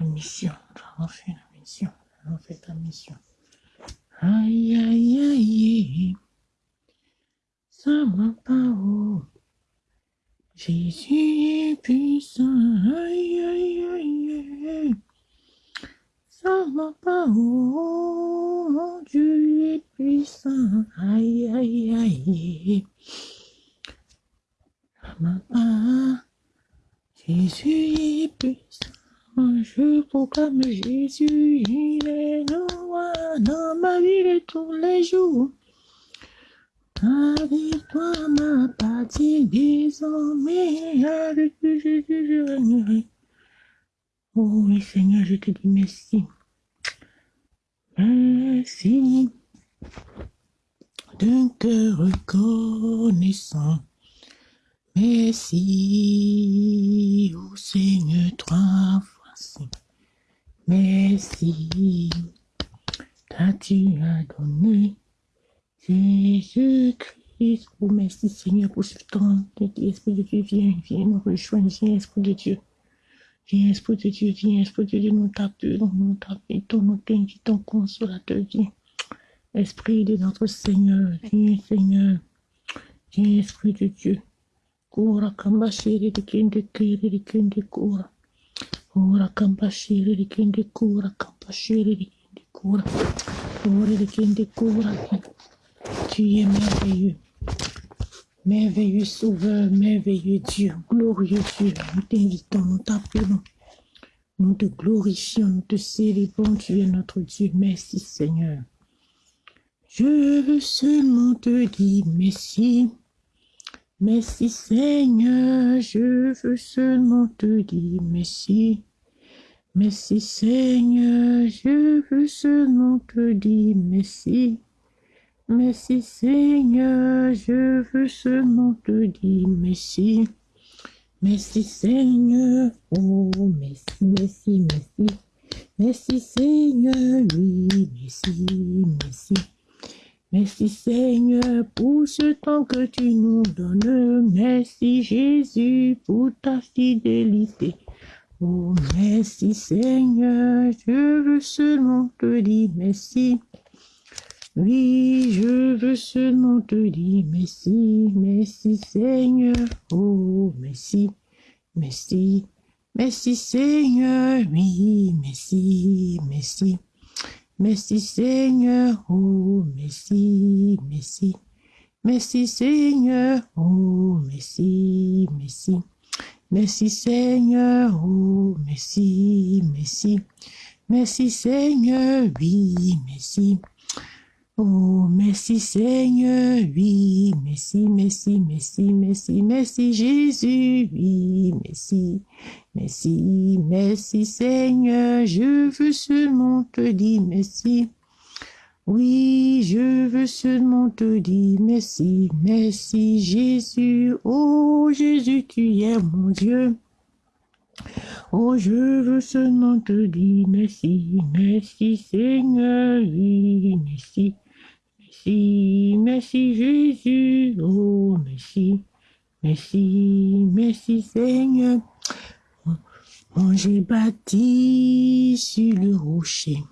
La mission, nous avons fait la mission, avons fait ta mission. Aïe, aïe, aïe, ça va pas haut. Jésus est puissant, aïe, aïe, aïe, aïe. Ça va pas haut, mon Dieu est puissant, aïe, aïe, aïe. Ça va pas, Jésus est puissant. Je proclame Jésus, il est roi dans ma vie de tous les jours. Avec toi, ma partie désormais, avec Jésus, je régnerai. Oh oui, Seigneur, je te dis merci. Merci d'un cœur reconnaissant. Merci, oh Seigneur, trois fois. Merci, car tu as donné Jésus-Christ? Oh, merci Seigneur pour ce temps. Esprit de Dieu, viens, viens nous rejoindre, viens, Esprit de Dieu. Viens, Esprit de Dieu, viens, Esprit de Dieu, nous t'appelons, nous t'appelons, nous t'invitons, consolateur, viens. Esprit de notre Seigneur, viens, Seigneur. Viens, Esprit de Dieu. Kura kamba shiri de kende kiri de kende kura. Ora. Ora. Tu es merveilleux. Merveilleux sauveur, merveilleux Dieu, glorieux Dieu. Nous t'invitons, nous t'appelons. Nous te glorifions, nous te célébrons. Tu es notre Dieu. Merci Seigneur. Je veux seulement te dire merci. Merci Seigneur, je veux seulement te dire merci. Merci Seigneur, je veux seulement te dire merci. Merci Seigneur, je veux seulement te dire merci. Merci Seigneur, oh merci, merci, merci. Merci Seigneur, oui, merci, merci. Merci Seigneur pour ce temps que tu nous donnes. Merci Jésus pour ta fidélité. Oh, merci Seigneur, je veux seulement te dire merci. Oui, je veux seulement te dire merci, merci Seigneur. Oh, merci, merci, merci Seigneur. Oui, merci, merci. Merci Seigneur, oh merci, merci. Merci Seigneur, oh merci, merci. Merci Seigneur, oh merci, merci. Merci Seigneur, oui, merci. Oh, merci Seigneur, oui, merci, merci, merci, merci, merci Jésus, oui, merci, merci, merci Seigneur, je veux seulement te dire merci. Oui, je veux seulement te dire merci, merci Jésus, oh Jésus, tu es mon Dieu. Oh, je veux seulement te dire merci, merci Seigneur, oui, merci. Merci, merci Jésus, oh merci, merci, merci Seigneur. Oh, j'ai bâti sur le rocher,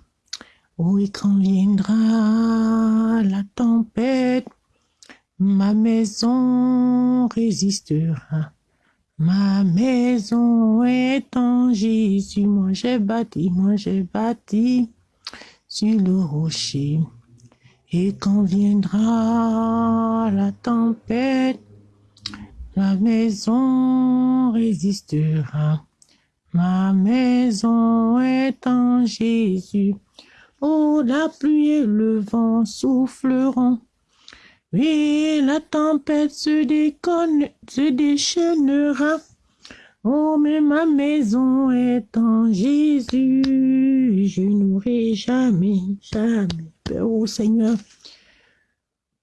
oh et quand viendra la tempête, ma maison résistera. Ma maison est en Jésus, moi j'ai bâti, moi j'ai bâti sur le rocher. Et quand viendra la tempête, la maison résistera. Ma maison est en Jésus. Oh, la pluie et le vent souffleront. Oui, la tempête se déconne, se déchaînera. Oh, mais ma maison est en Jésus. Je n'aurai jamais, jamais Père, oh Seigneur,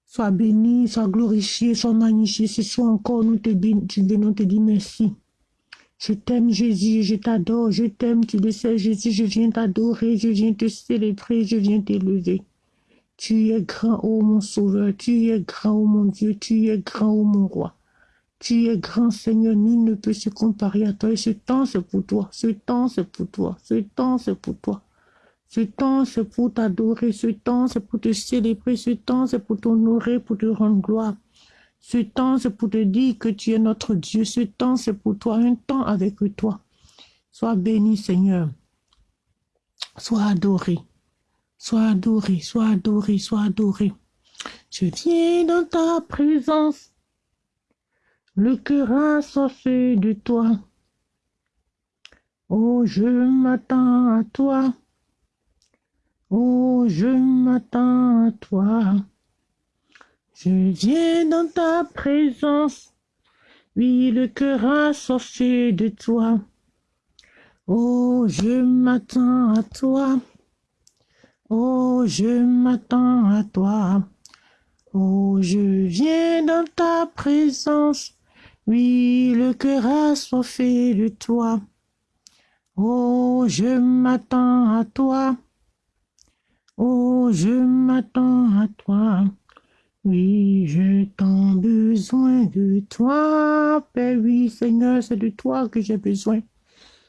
sois béni, sois glorifié, sois magnifié. Ce soir encore, nous te venons te dire merci. Je t'aime, Jésus, je t'adore, je t'aime, tu le sais, Jésus, je viens t'adorer, je viens te célébrer, je viens t'élever. Tu es grand, ô mon sauveur, tu es grand, ô mon Dieu, tu es grand, ô mon roi. Tu es grand Seigneur, nul ne peut se comparer à toi. Et ce temps, c'est pour toi. Ce temps, c'est pour toi. Ce temps, c'est pour toi. Ce temps, c'est pour t'adorer. Ce temps, c'est pour te célébrer. Ce temps, c'est pour t'honorer, pour te rendre gloire. Ce temps, c'est pour te dire que tu es notre Dieu. Ce temps, c'est pour toi. Un temps avec toi. Sois béni, Seigneur. Sois adoré. Sois adoré, sois adoré, sois adoré. Je viens dans ta présence le cœur assoiffé de toi. Oh, je m'attends à toi. Oh, je m'attends à toi. Je viens dans ta présence. Oui, le cœur assoiffé de toi. Oh, je m'attends à toi. Oh, je m'attends à toi. Oh, je viens dans ta présence. Oui, le cœur assoiffé de toi. Oh, je m'attends à toi. Oh, je m'attends à toi. Oui, je t'en besoin de toi. Père, oui, Seigneur, c'est de toi que j'ai besoin.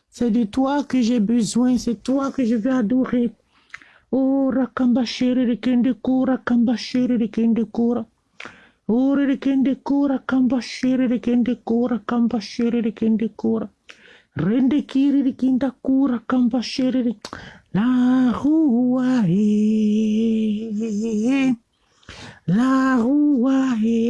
C'est de toi que j'ai besoin. C'est toi que je veux adorer. Oh, rakamba shere de kende kura, kamba shere de kende kura. Ore de kende kura, kamba shere de kende kura, kamba shere de kende kura. Rende kiri de kinda kura, kamba shere de la rua e la rua e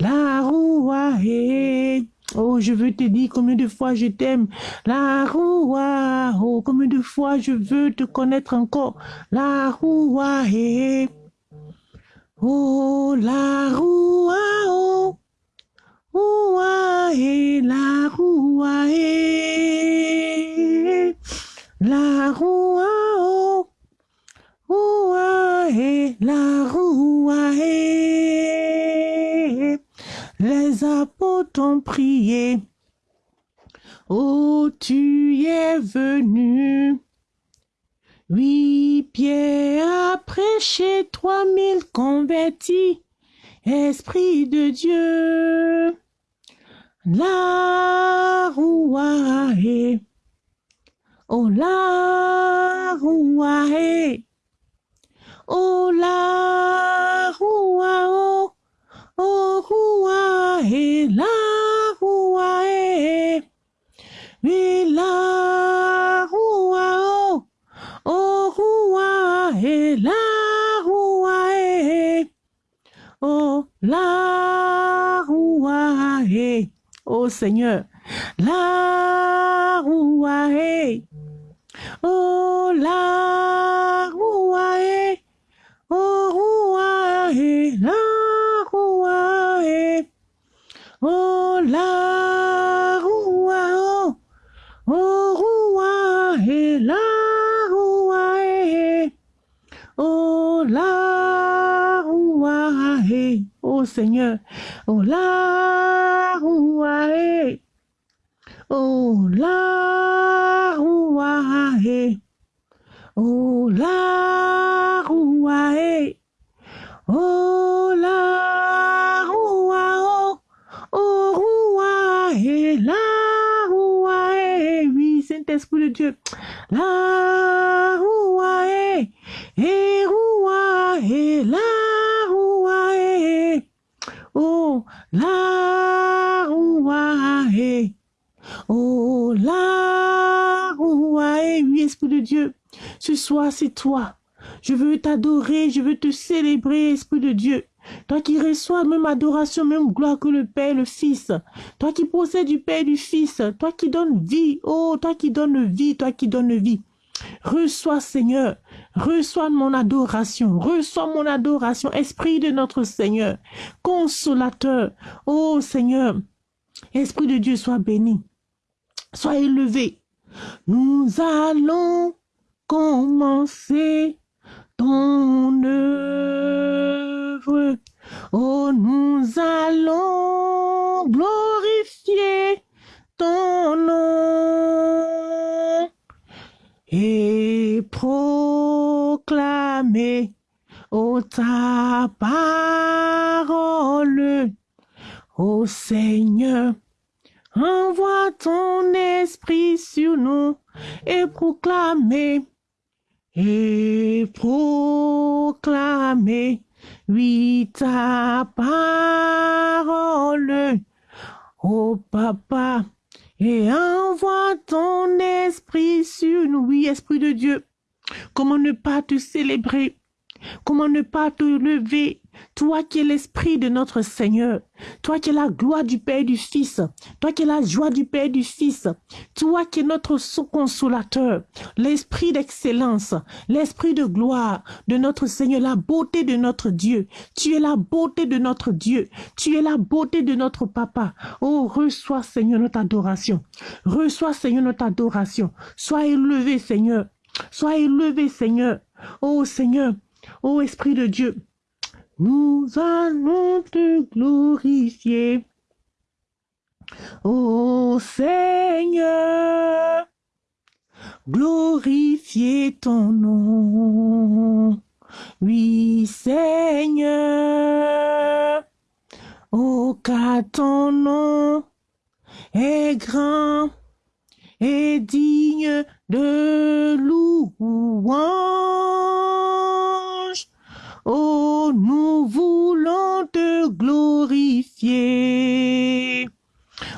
la roue. Oh, je veux te dire combien de fois je t'aime. La roua, oh, combien de fois je veux te connaître encore. La roua, eh. Oh, la roua, oh. Roua, eh, la roua, eh. La roua, apôtres ont prié. Oh, tu es venu. Oui, Pierre a prêché trois mille convertis. Esprit de Dieu. La rouae. Oh, la rouae. Oh, la rouae. Seigneur, roua, et oh, la roua, et oh, roua, et la roua, eh. oh la roua, oh, oh roua, eh, la roua, eh. oh la roua, eh. oh Seigneur, oh la roua, eh. oh la roua, eh. oh la roua, eh. Oh la roua, oh, oh roua, et la roua, et oui, Esprit de Dieu. La roua est, et roua est, la roua est. Oh, la roua est. Oh, la roua est. Oui, Esprit de Dieu. Ce soir, c'est toi. Je veux t'adorer, je veux te célébrer, Esprit de Dieu. Toi qui reçois même adoration, même gloire que le Père le Fils. Toi qui possèdes du Père et du Fils. Toi qui donnes vie. Oh, toi qui donnes vie, toi qui donnes vie. Reçois, Seigneur, reçois mon adoration, reçois mon adoration, Esprit de notre Seigneur, consolateur. Oh Seigneur, Esprit de Dieu, sois béni, sois élevé. Nous allons commencer ton œuvre. Oh, nous allons glorifier ton nom et proclamer, oh, ta parole, ô Seigneur. Envoie ton esprit sur nous et proclamer et proclamer, oui, ta parole, ô Papa, et envoie ton esprit sur nous, oui, Esprit de Dieu. Comment ne pas te célébrer? Comment ne pas te lever toi qui es l'esprit de notre Seigneur, toi qui es la gloire du Père et du Fils, toi qui es la joie du Père et du Fils, toi qui es notre consolateur, l'esprit d'excellence, l'esprit de gloire de notre Seigneur, la beauté de notre Dieu. Tu es la beauté de notre Dieu. Tu es la beauté de notre Papa. Oh, reçois Seigneur notre adoration. Reçois Seigneur notre adoration. Sois élevé Seigneur. Sois élevé Seigneur. Oh Seigneur. Oh Esprit de Dieu. Nous allons te glorifier. Ô Seigneur, glorifier ton nom. Oui, Seigneur, oh, car ton nom est grand et digne de louange. Oh, nous voulons te glorifier.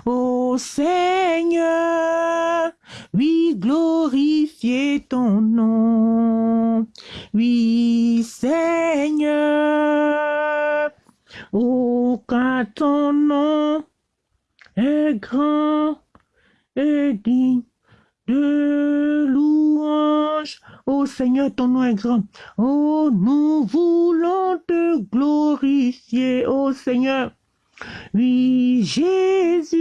Oh Seigneur, oui, glorifier ton nom. Oui, Seigneur, oh, car ton nom est grand et digne de louange. Oh Seigneur, ton nom est grand. Oh, nous voulons te glorifier, oh Seigneur. Oui, Jésus,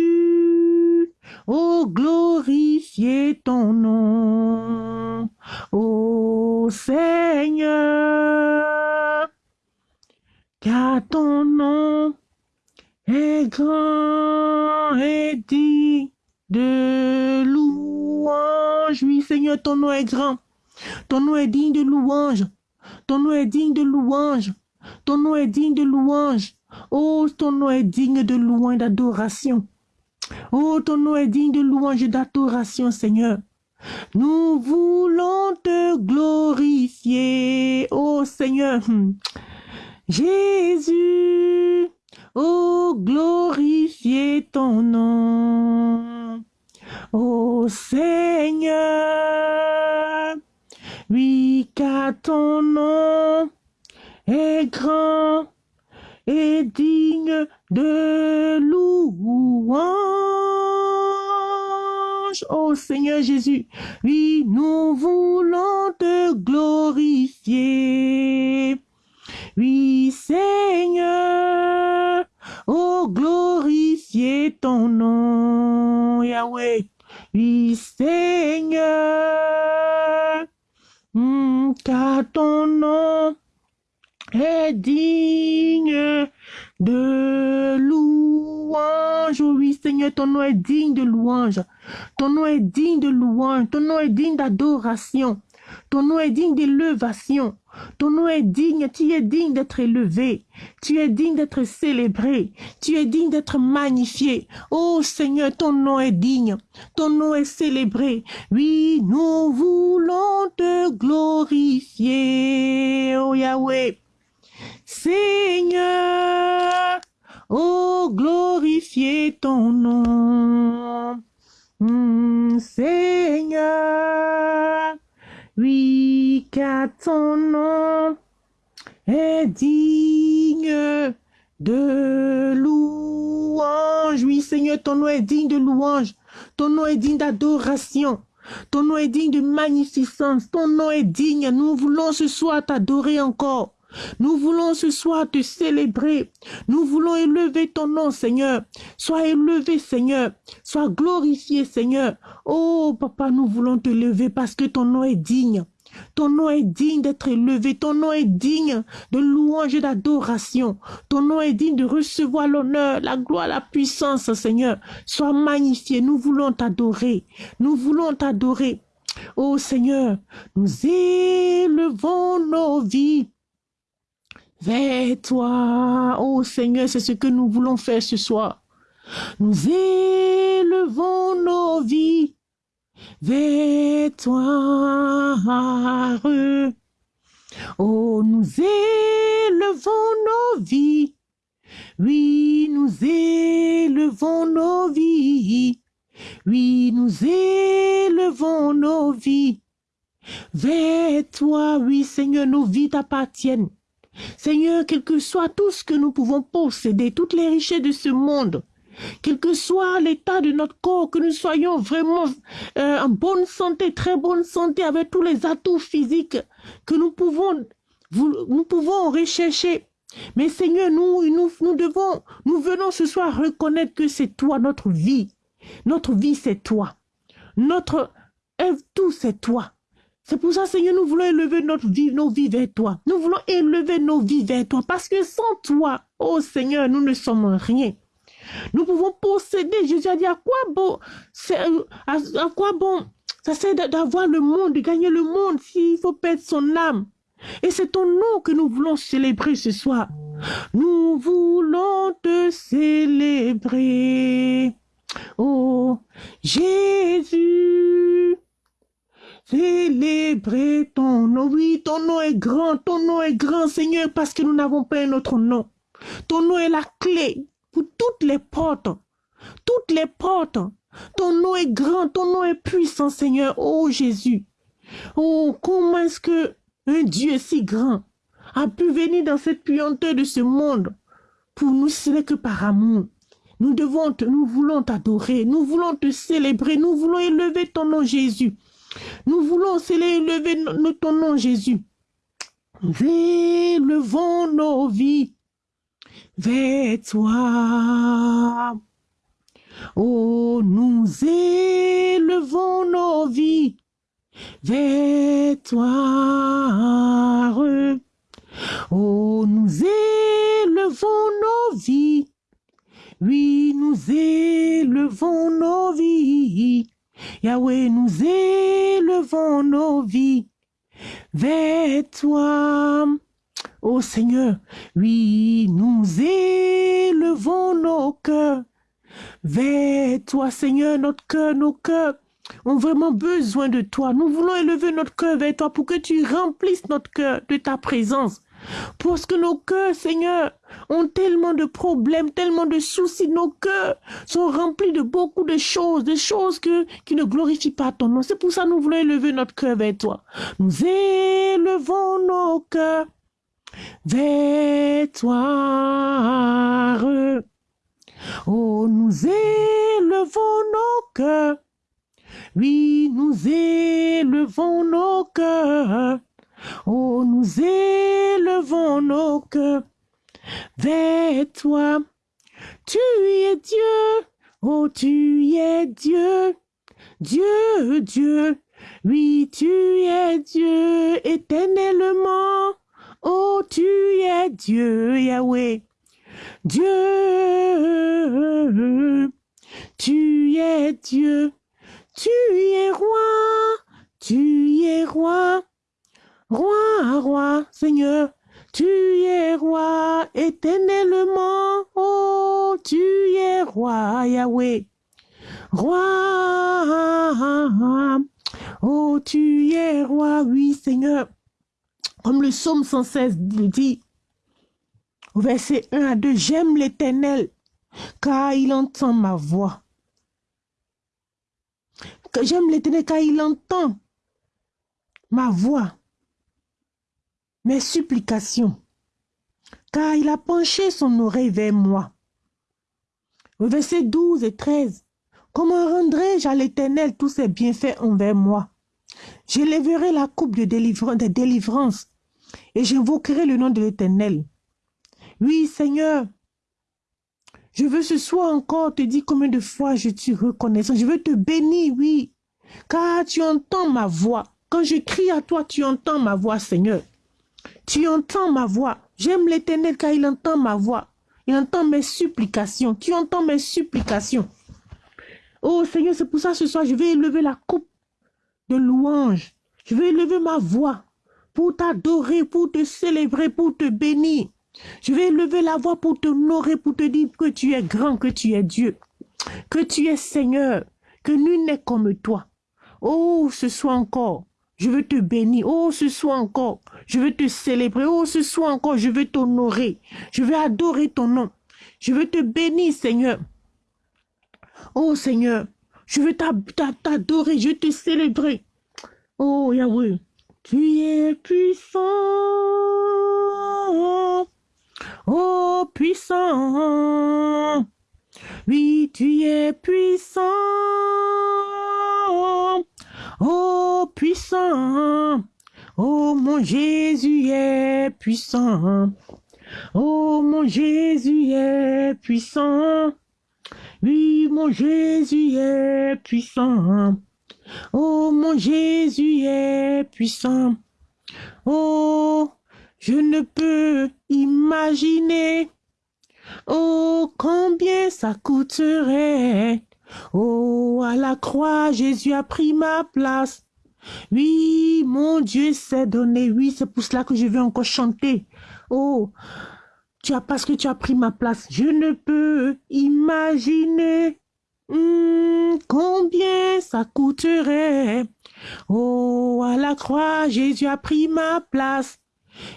oh, glorifier ton nom. Oh Seigneur, car ton nom est grand et dit de louange. Oui, Seigneur, ton nom est grand. Ton nom est digne de louange. Ton nom est digne de louange. Ton nom est digne de louange. Oh, ton nom est digne de louange d'adoration. Oh, ton nom est digne de louange d'adoration, Seigneur. Nous voulons te glorifier, oh Seigneur. Jésus, oh, glorifier ton nom. Oh Seigneur, oui, car ton nom est grand et digne de louange. Oh Seigneur Jésus, oui, nous voulons te glorifier. Oui, Seigneur, oh, glorifier ton nom, Yahweh. Oui, Seigneur, car ton nom est digne de louange. Oui, Seigneur, ton nom est digne de louange. Ton nom est digne de louange. Ton nom est digne d'adoration. Ton nom est digne d'élevation. Ton nom est digne, tu es digne d'être élevé. Tu es digne d'être célébré. Tu es digne d'être magnifié. Oh Seigneur, ton nom est digne. Ton nom est célébré. Oui, nous voulons te glorifier. Oh Yahweh. Seigneur, oh glorifier ton nom. Hmm, Seigneur, oui, car ton nom est digne de louange. Oui, Seigneur, ton nom est digne de louange. Ton nom est digne d'adoration. Ton nom est digne de magnificence. Ton nom est digne. Nous voulons ce soir t'adorer encore. Nous voulons ce soir te célébrer. Nous voulons élever ton nom, Seigneur. Sois élevé, Seigneur. Sois glorifié, Seigneur. Oh, papa, nous voulons te lever parce que ton nom est digne. Ton nom est digne d'être élevé. Ton nom est digne de louange et d'adoration. Ton nom est digne de recevoir l'honneur, la gloire, la puissance, Seigneur. Sois magnifié. Nous voulons t'adorer. Nous voulons t'adorer. Oh Seigneur, nous élevons nos vies vers toi. Oh Seigneur, c'est ce que nous voulons faire ce soir. Nous élevons nos vies toi. Oh, nous élevons nos vies. Oui, nous élevons nos vies. Oui, nous élevons nos vies vers toi. Oui, Seigneur, nos vies t'appartiennent. Seigneur, quel que soit tout ce que nous pouvons posséder, toutes les richesses de ce monde, quel que soit l'état de notre corps, que nous soyons vraiment euh, en bonne santé, très bonne santé, avec tous les atouts physiques que nous pouvons, nous pouvons rechercher. Mais Seigneur, nous, nous, nous devons, nous venons ce soir reconnaître que c'est toi, notre vie. Notre vie, c'est toi. Notre tout, c'est toi. C'est pour ça, Seigneur, nous voulons élever notre vie, nos vies vers toi. Nous voulons élever nos vies vers toi. Parce que sans toi, oh Seigneur, nous ne sommes rien. Nous pouvons posséder. Jésus a dit à quoi bon, à, à quoi bon, ça sert d'avoir le monde, de gagner le monde s'il faut perdre son âme? Et c'est ton nom que nous voulons célébrer ce soir. Nous voulons te célébrer. Oh, Jésus. Célébrez ton nom. Oui, ton nom est grand. Ton nom est grand, Seigneur, parce que nous n'avons pas un autre nom. Ton nom est la clé pour toutes les portes. Toutes les portes. Ton nom est grand. Ton nom est puissant, Seigneur. Oh Jésus. Oh, comment est-ce que un Dieu si grand a pu venir dans cette puanteur de ce monde pour nous, ce que par amour? Nous devons, nous voulons t'adorer, nous voulons te célébrer, nous voulons élever ton nom Jésus. Nous voulons élever ton nom, Jésus. Élevons nos vies vers toi. Oh, nous élevons nos vies vers toi. Oh, nous élevons nos vies. Oui, nous élevons nos vies Yahweh, nous élevons nos vies vers toi. Ô Seigneur, oui, nous élevons nos cœurs vers toi, Seigneur, notre cœur, nos cœurs ont vraiment besoin de toi. Nous voulons élever notre cœur vers toi pour que tu remplisses notre cœur de ta présence. Parce que nos cœurs, Seigneur, ont tellement de problèmes, tellement de soucis. Nos cœurs sont remplis de beaucoup de choses, des choses que, qui ne glorifient pas ton nom. C'est pour ça que nous voulons élever notre cœur vers toi. Nous élevons nos cœurs toi. Oh, nous élevons nos cœurs. Oui, nous élevons nos cœurs Oh, nous élevons nos cœurs vers toi. Tu es Dieu, oh tu es Dieu, Dieu, Dieu. Oui, tu es Dieu éternellement. Oh, tu es Dieu, Yahweh. Dieu, tu es Dieu, tu es roi, tu es roi, roi, roi, Seigneur, tu es roi éternellement, oh, tu es roi, Yahweh, roi, oh, tu es roi, oui, Seigneur, comme le psaume 116 dit, au verset 1 à 2, j'aime l'éternel, car il entend ma voix. J'aime l'éternel car il entend ma voix, mes supplications, car il a penché son oreille vers moi. Au verset 12 et 13, comment rendrai-je à l'éternel tous ses bienfaits envers moi? J'élèverai la coupe de délivrance, et j'invoquerai le nom de l'éternel. Oui, Seigneur, je veux ce soir encore te dire combien de fois je suis reconnaissant. Je veux te bénir, oui, car tu entends ma voix. Quand je crie à toi, tu entends ma voix, Seigneur. Tu entends ma voix. J'aime l'éternel car il entend ma voix. Il entend mes supplications. Tu entends mes supplications. Oh Seigneur, c'est pour ça ce soir, je vais élever la coupe de louange. Je vais élever ma voix pour t'adorer, pour te célébrer, pour te bénir. Je vais lever la voix pour t'honorer, pour te dire que tu es grand, que tu es Dieu, que tu es Seigneur, que nul n'est comme toi. Oh, ce soir encore, je veux te bénir. Oh, ce soir encore, je veux te célébrer. Oh, ce soir encore, je veux t'honorer. Je veux adorer ton nom. Je veux te bénir, Seigneur. Oh, Seigneur, je veux t'adorer, je veux te célébrer. Oh, Yahweh, tu es puissant. Oh, puissant. Oui, tu es puissant. Oh, puissant. Oh, mon Jésus est puissant. Oh, mon Jésus est puissant. Oui, mon Jésus est puissant. Oh, mon Jésus est puissant. Oh, je ne peux imaginer. Oh, combien ça coûterait. Oh, à la croix, Jésus a pris ma place. Oui, mon Dieu s'est donné. Oui, c'est pour cela que je vais encore chanter. Oh, parce que tu as pris ma place. Je ne peux imaginer hmm, combien ça coûterait. Oh, à la croix, Jésus a pris ma place.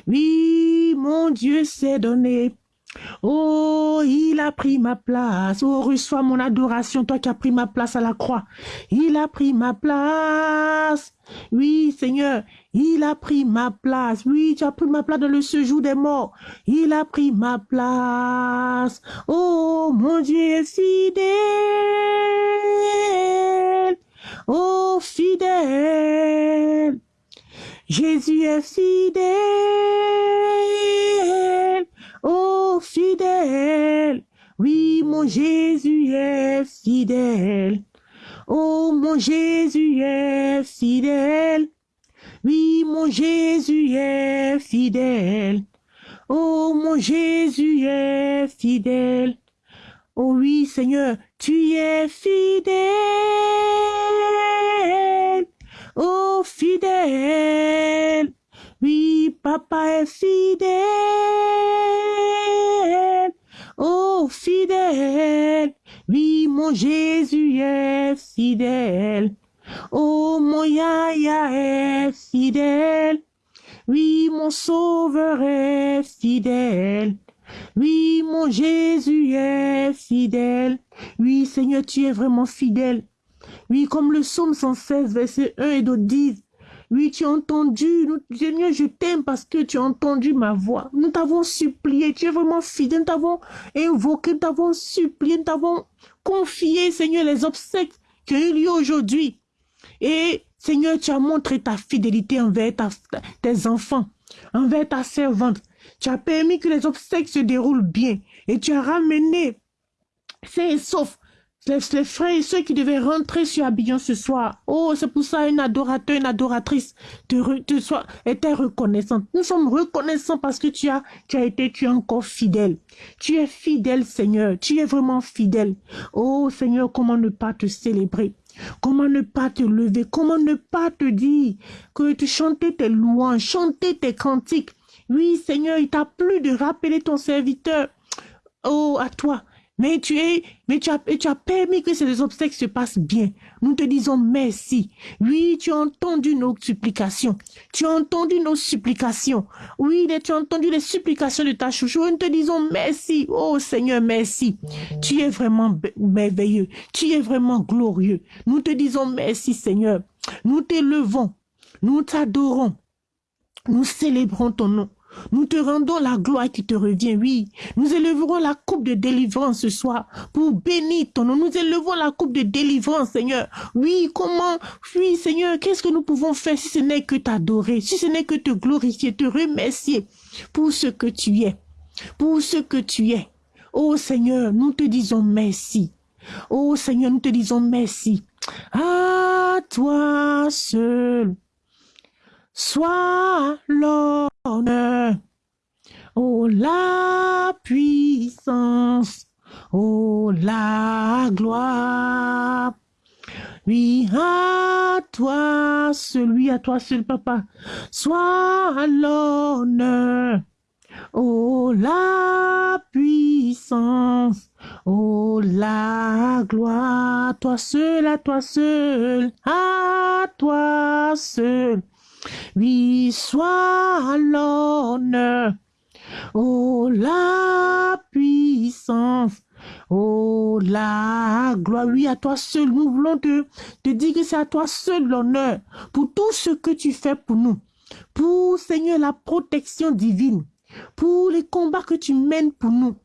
Oui, mon Dieu s'est donné. Oh, il a pris ma place. Oh, reçois mon adoration, toi qui as pris ma place à la croix. Il a pris ma place. Oui, Seigneur, il a pris ma place. Oui, tu as pris ma place dans le séjour des morts. Il a pris ma place. Oh, mon Dieu est fidèle. Oh, fidèle. Jésus est fidèle. Oh, fidèle. Oui, mon Jésus est fidèle. Oh, mon Jésus est fidèle. Oui, mon Jésus est fidèle. Oh, mon Jésus est fidèle. Oh oui, Seigneur, tu es fidèle. Oh, fidèle. Oui, papa est fidèle. Oh, fidèle. Oui, mon Jésus est fidèle. Oh, mon Yaya est fidèle. Oui, mon Sauveur est fidèle. Oui, mon Jésus est fidèle. Oui, Seigneur, tu es vraiment fidèle. Oui, comme le psaume 116, verset 1 et 2 disent, oui, tu as entendu, Seigneur, je t'aime parce que tu as entendu ma voix. Nous t'avons supplié, tu es vraiment fidèle, nous t'avons invoqué, nous t'avons supplié, nous t'avons confié, Seigneur, les obsèques qui ont eu lieu aujourd'hui. Et Seigneur, tu as montré ta fidélité envers tes enfants, envers ta servante. Tu as permis que les obsèques se déroulent bien et tu as ramené c'est sauf les, frères et ceux qui devaient rentrer sur Abidjan ce soir. Oh, c'est pour ça un adorateur, une adoratrice te, était reconnaissante. Nous sommes reconnaissants parce que tu as, tu as été, tu es encore fidèle. Tu es fidèle, Seigneur. Tu es vraiment fidèle. Oh, Seigneur, comment ne pas te célébrer? Comment ne pas te lever? Comment ne pas te dire que tu chantais tes louanges, chanter tes cantiques? Oui, Seigneur, il t'a plu de rappeler ton serviteur. Oh, à toi. Mais tu es, mais tu as, tu as permis que ces obstacles se passent bien. Nous te disons merci. Oui, tu as entendu nos supplications. Tu as entendu nos supplications. Oui, tu as entendu les supplications de ta chouchou. Nous te disons merci. Oh Seigneur, merci. Tu es vraiment merveilleux. Tu es vraiment glorieux. Nous te disons merci Seigneur. Nous t'élevons. Nous t'adorons. Nous célébrons ton nom. Nous te rendons la gloire qui te revient, oui. Nous élèverons la coupe de délivrance ce soir pour bénir ton nom. Nous élevons la coupe de délivrance, Seigneur. Oui, comment, oui, Seigneur, qu'est-ce que nous pouvons faire si ce n'est que t'adorer, si ce n'est que te glorifier, te remercier pour ce que tu es, pour ce que tu es? Oh Seigneur, nous te disons merci. Oh Seigneur, nous te disons merci. À toi seul soit l'honneur, oh la puissance, oh la gloire. Oui, à toi, celui à toi seul, papa, soit l'honneur, oh la puissance, oh la gloire, toi seul, à toi seul, à toi seul. Soit l'honneur, oh la puissance, oh la gloire. Oui, à toi seul, nous voulons te, te dire que c'est à toi seul l'honneur pour tout ce que tu fais pour nous. Pour, Seigneur, la protection divine, pour les combats que tu mènes pour nous,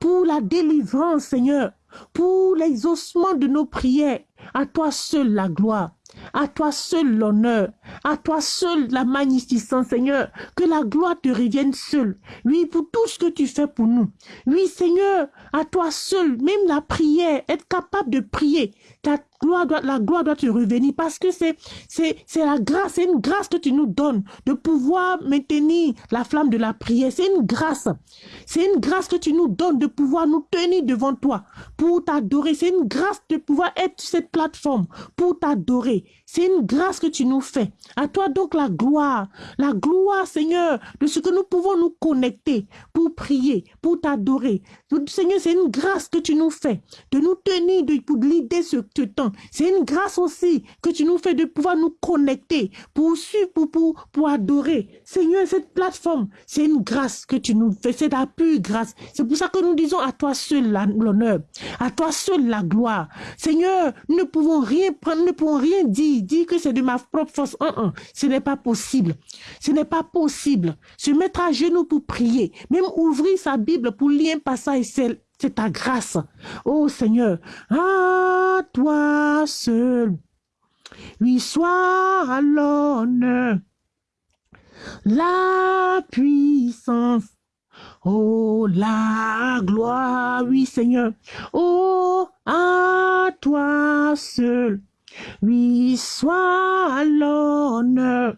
pour la délivrance, Seigneur, pour l'exaucement de nos prières. À toi seul la gloire. À toi seul l'honneur, à toi seul la magnificence, Seigneur. Que la gloire te revienne seule. Oui, pour tout ce que tu fais pour nous. Oui, Seigneur, à toi seul, même la prière, être capable de prier. Ta la gloire doit te revenir parce que c'est, c'est, c'est la grâce, c'est une grâce que tu nous donnes de pouvoir maintenir la flamme de la prière. C'est une grâce. C'est une grâce que tu nous donnes de pouvoir nous tenir devant toi pour t'adorer. C'est une grâce de pouvoir être sur cette plateforme pour t'adorer. C'est une grâce que tu nous fais. À toi donc la gloire, la gloire Seigneur de ce que nous pouvons nous connecter pour prier, pour t'adorer. Seigneur, c'est une grâce que tu nous fais de nous tenir de, pour l'idée ce, temps. C'est une grâce aussi que tu nous fais de pouvoir nous connecter pour suivre, pour, pour, pour adorer. Seigneur, cette plateforme, c'est une grâce que tu nous fais. C'est ta pure grâce. C'est pour ça que nous disons à toi seul l'honneur, à toi seul la gloire. Seigneur, nous ne pouvons rien prendre, nous ne pouvons rien dire, dire que c'est de ma propre force. ce n'est pas possible. Ce n'est pas possible. Se mettre à genoux pour prier, même ouvrir sa Bible pour lire un passage, c'est ta grâce. Oh Seigneur, à toi seul, lui soit l'honneur, la puissance, Oh, la gloire, oui Seigneur. Oh, à toi seul. Oui, soit l'honneur.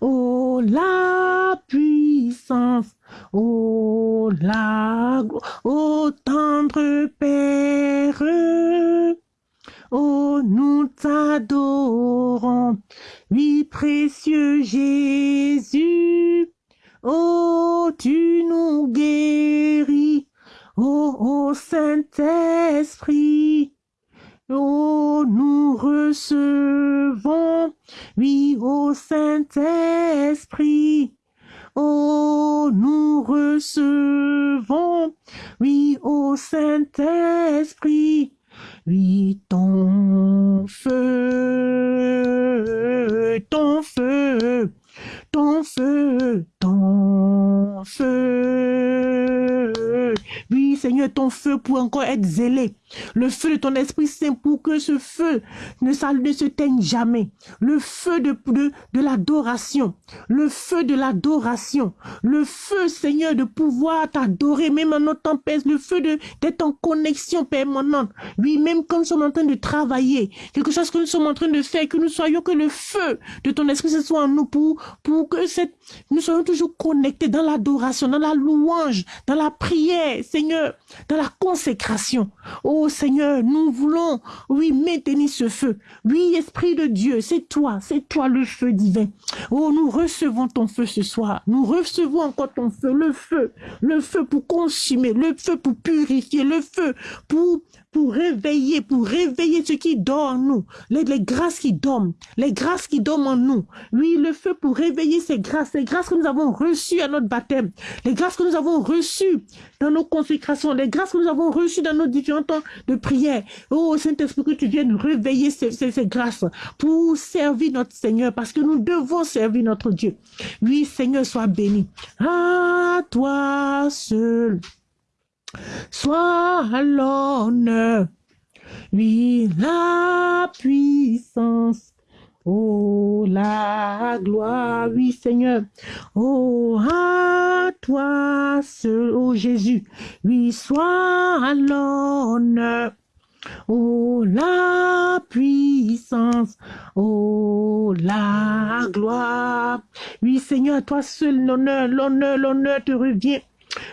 Oh, la puissance. Oh, la. Oh, tendre Père. Oh, nous t'adorons. Oui, précieux Jésus. Oh, tu nous guéris. Oh, oh Saint-Esprit. Oh, nous recevons, oui, ô Saint-Esprit. Oh, nous recevons, oui, ô Saint-Esprit. Oui, ton feu, ton feu, ton feu, ton feu. Oui, Seigneur, ton feu pour encore être zélé. Le feu de ton Esprit Saint pour que ce feu ne, se teigne jamais. Le feu de, de, l'adoration. Le feu de l'adoration. Le feu, Seigneur, de pouvoir t'adorer, même en notre tempête. Le feu d'être en connexion permanente. Oui, même quand nous sommes en train de travailler. Quelque chose que nous sommes en train de faire. Que nous soyons, que le feu de ton Esprit Saint soit en nous pour, que nous soyons toujours connectés dans l'adoration, dans la louange, dans la prière, Seigneur, dans la consécration. Oh, Oh Seigneur, nous voulons, oui, maintenir ce feu. Oui, Esprit de Dieu, c'est toi, c'est toi le feu divin. Oh, nous recevons ton feu ce soir. Nous recevons encore ton feu, le feu, le feu pour consumer, le feu pour purifier, le feu pour pour réveiller, pour réveiller ce qui dort en nous, les, grâces qui dorment, les grâces qui dorment en nous. Oui, le feu pour réveiller ces grâces, les grâces que nous avons reçues à notre baptême, les grâces que nous avons reçues dans nos consécrations, les grâces que nous avons reçues dans nos différents temps de prière. Oh Saint-Esprit, que tu viennes réveiller ces, ces, ces grâces pour servir notre Seigneur, parce que nous devons servir notre Dieu. Oui, Seigneur, sois béni. À toi seul soit l'honneur, oui, la puissance, oh, la gloire, oui, Seigneur, oh, à toi seul, oh Jésus, oui, soit l'honneur, Oh, la puissance, oh, la gloire. Oui, Seigneur, toi seul l'honneur, l'honneur, l'honneur te revient.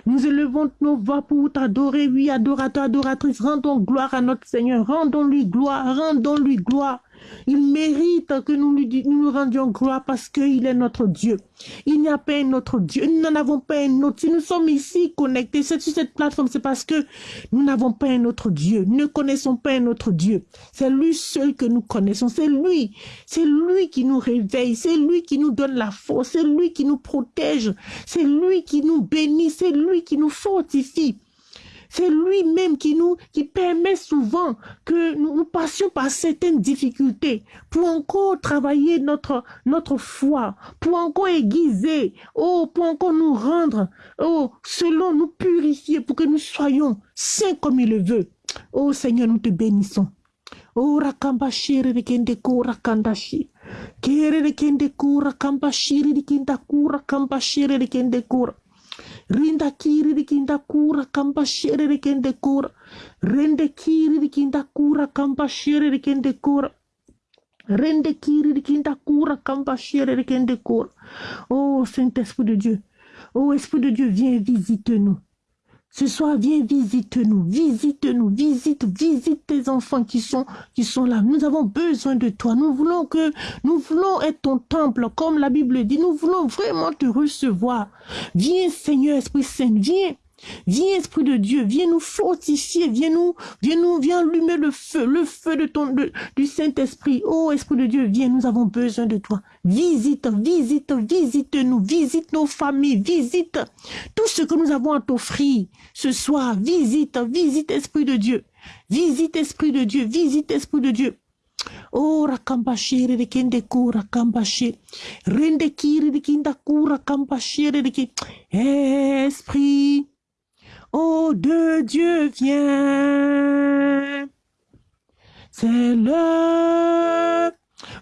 Nous élevons nos voix pour t'adorer, oui, adorateur, adoratrice. Rendons gloire à notre Seigneur. Rendons-lui gloire, rendons-lui gloire. Il mérite que nous lui nous, rendions gloire parce qu'il est notre Dieu. Il n'y a pas un autre Dieu. Nous n'en avons pas un autre. Si nous sommes ici connectés sur cette plateforme, c'est parce que nous n'avons pas un autre Dieu. Nous ne connaissons pas un autre Dieu. C'est lui seul que nous connaissons. C'est lui. C'est lui qui nous réveille. C'est lui qui nous donne la force. C'est lui qui nous protège. C'est lui qui nous bénit. C'est lui qui nous fortifie. C'est lui-même qui nous, qui permet souvent que nous, passions par certaines difficultés pour encore travailler notre, notre foi, pour encore aiguiser, oh, pour encore nous rendre, oh, selon nous purifier, pour que nous soyons saints comme il le veut. Oh Seigneur, nous te bénissons. Oh, rakambashiri de kura kandashi. Kere de kende kura kambashiri de kinda kura kambashiri de kende kura. Rinda kiri di kinda kura kampa shere di kende kura. Rende kiri di kinda kura kampa shere di kende kura. Rende kiri di kinda kura kampa shere di kende kura. Oh Saint-Esprit de Dieu. Oh Esprit de Dieu, viens visite-nous. Ce soir, viens, visite-nous, visite-nous, visite, visite tes enfants qui sont, qui sont là. Nous avons besoin de toi. Nous voulons que, nous voulons être ton temple, comme la Bible dit. Nous voulons vraiment te recevoir. Viens, Seigneur, Esprit Saint, viens. Viens, Esprit de Dieu, viens nous fortifier, viens nous, viens nous, viens allumer le feu, le feu de ton, du Saint-Esprit. Oh, Esprit de Dieu, viens, nous avons besoin de toi. Visite, visite, visite-nous, visite nos familles, visite tout ce que nous avons à t'offrir ce soir. Visite, visite, Esprit de Dieu. Visite, Esprit de Dieu, visite, Esprit de Dieu. Oh, rakambashire de kende kura kambashire. Rende kiri de kinda kura kambashire de Esprit Oh, de Dieu viens. C'est le...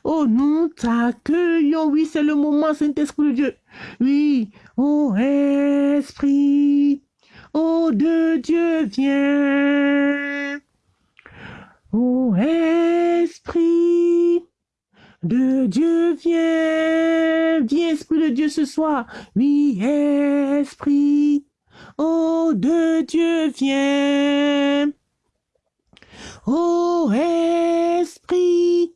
Oh, nous t'accueillons. Oui, c'est le moment, Saint-Esprit de Dieu. Oui, oh, Esprit. Oh, de Dieu viens. Oh, Esprit. De Dieu viens. Viens, Esprit de Dieu, ce soir. Oui, Esprit. Oh, de Dieu viens. Oh, Esprit,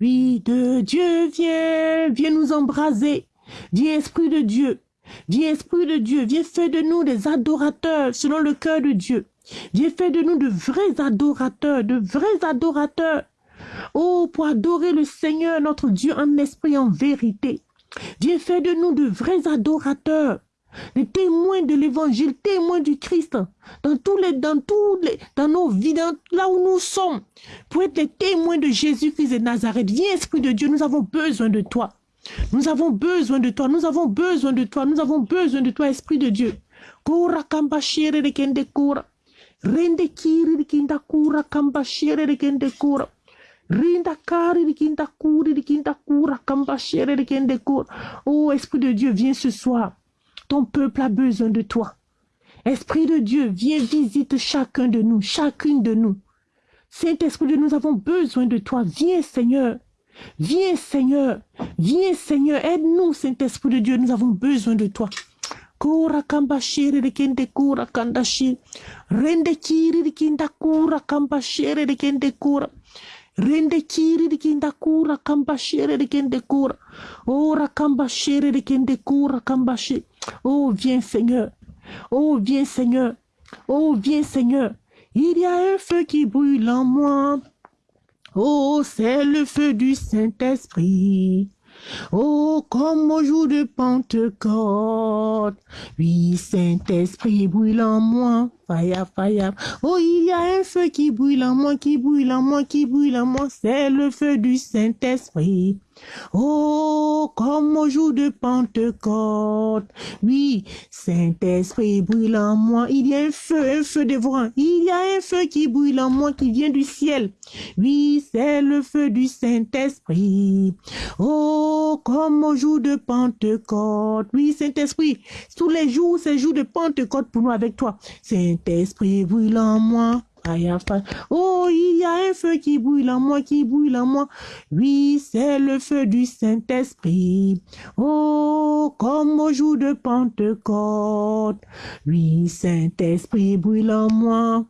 oui, de Dieu viens, viens nous embraser. Viens, Esprit de Dieu. Viens, Esprit de Dieu, viens faire de nous des adorateurs selon le cœur de Dieu. Viens faire de nous de vrais adorateurs, de vrais adorateurs. Oh, pour adorer le Seigneur, notre Dieu, en esprit, en vérité. Viens faire de nous de vrais adorateurs les témoins de l'évangile, témoins du Christ, dans tous les, dans tous les, dans nos vies, là où nous sommes, pour être les témoins de Jésus-Christ de Nazareth. Viens, Esprit de Dieu, nous avons besoin de toi. Nous avons besoin de toi, nous avons besoin de toi, nous avons besoin de toi, Esprit de Dieu. Oh, Esprit de Dieu, viens ce soir. Ton peuple a besoin de toi. Esprit de Dieu, viens visite chacun de nous, chacune de nous. Saint-Esprit de nous avons besoin de toi. Viens, Seigneur. Viens, Seigneur. Viens, Seigneur. Aide-nous, Saint-Esprit de Dieu. Nous avons besoin de toi. Kura kamba shere de kende kura. Rende kiri kura kamba shere de kende kura. Rende kiri de kinda kura. Ora kamba shere de kende kura. Oh, viens Seigneur. Oh, viens Seigneur. Oh, viens Seigneur. Il y a un feu qui brûle en moi. Oh, c'est le feu du Saint-Esprit. Oh, comme au jour de Pentecôte. Oui, Saint-Esprit brûle en moi. Fire, fire. Oh, il y a un feu qui brûle en moi, qui brûle en moi, qui brûle en moi. C'est le feu du Saint-Esprit. Oh, comme au jour de Pentecôte. Oui, Saint-Esprit brûle en moi. Il y a un feu, un feu dévorant. Il y a un feu qui brûle en moi, qui vient du ciel. Oui, c'est le feu du Saint-Esprit. Oh, comme au jour de Pentecôte. Oui, Saint-Esprit, tous les jours, c'est jour de Pentecôte pour nous avec toi. Saint-Esprit brûle en moi. Oh, il y a un feu qui brûle en moi, qui brûle en moi. Oui, c'est le feu du Saint-Esprit. Oh, comme au jour de Pentecôte. Oui, Saint-Esprit brûle en moi.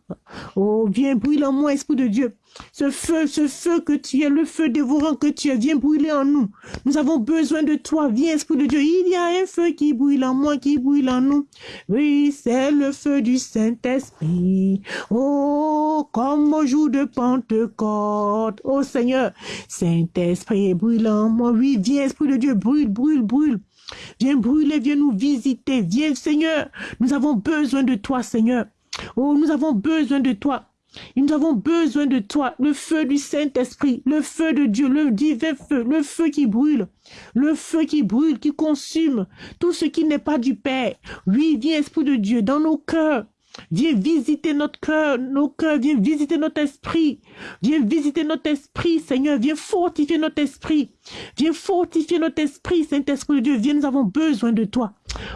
Oh, viens brûle en moi, Esprit de Dieu. Ce feu, ce feu que tu es, le feu dévorant que tu es, viens brûler en nous. Nous avons besoin de toi. Viens, Esprit de Dieu. Il y a un feu qui brûle en moi, qui brûle en nous. Oui, c'est le feu du Saint-Esprit. Oh, comme au jour de Pentecôte. Oh Seigneur, Saint-Esprit brûle en moi. Oui, viens, Esprit de Dieu, brûle, brûle, brûle. Viens brûler, viens nous visiter. Viens, Seigneur. Nous avons besoin de toi, Seigneur. Oh, nous avons besoin de toi. Nous avons besoin de toi, le feu du Saint-Esprit, le feu de Dieu, le divin feu, le feu qui brûle, le feu qui brûle, qui consume tout ce qui n'est pas du Père. Oui, viens Esprit de Dieu dans nos cœurs. Viens visiter notre cœur, nos cœurs, viens visiter notre esprit. Viens visiter notre esprit, Seigneur. Viens fortifier notre esprit. Viens fortifier notre esprit, Saint-Esprit de Dieu. Viens, nous avons besoin de toi.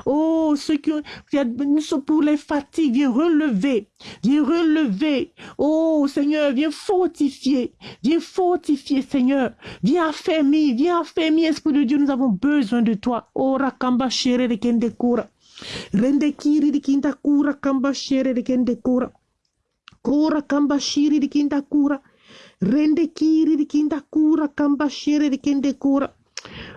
Oh, ceux qui nous sommes pour les fatigues, viens relever. Viens relever. Oh, Seigneur, viens fortifier. Viens fortifier, Seigneur. Viens affermir, viens affermir, Esprit de Dieu. Nous avons besoin de toi. Oh, Rakamba Shere de Kendekura. Rende kiri di kinta kura kamba shere di kende kura. Kura kamba shiri di kinta kura. Rende kiri di kinta kura kamba shere di kende kura.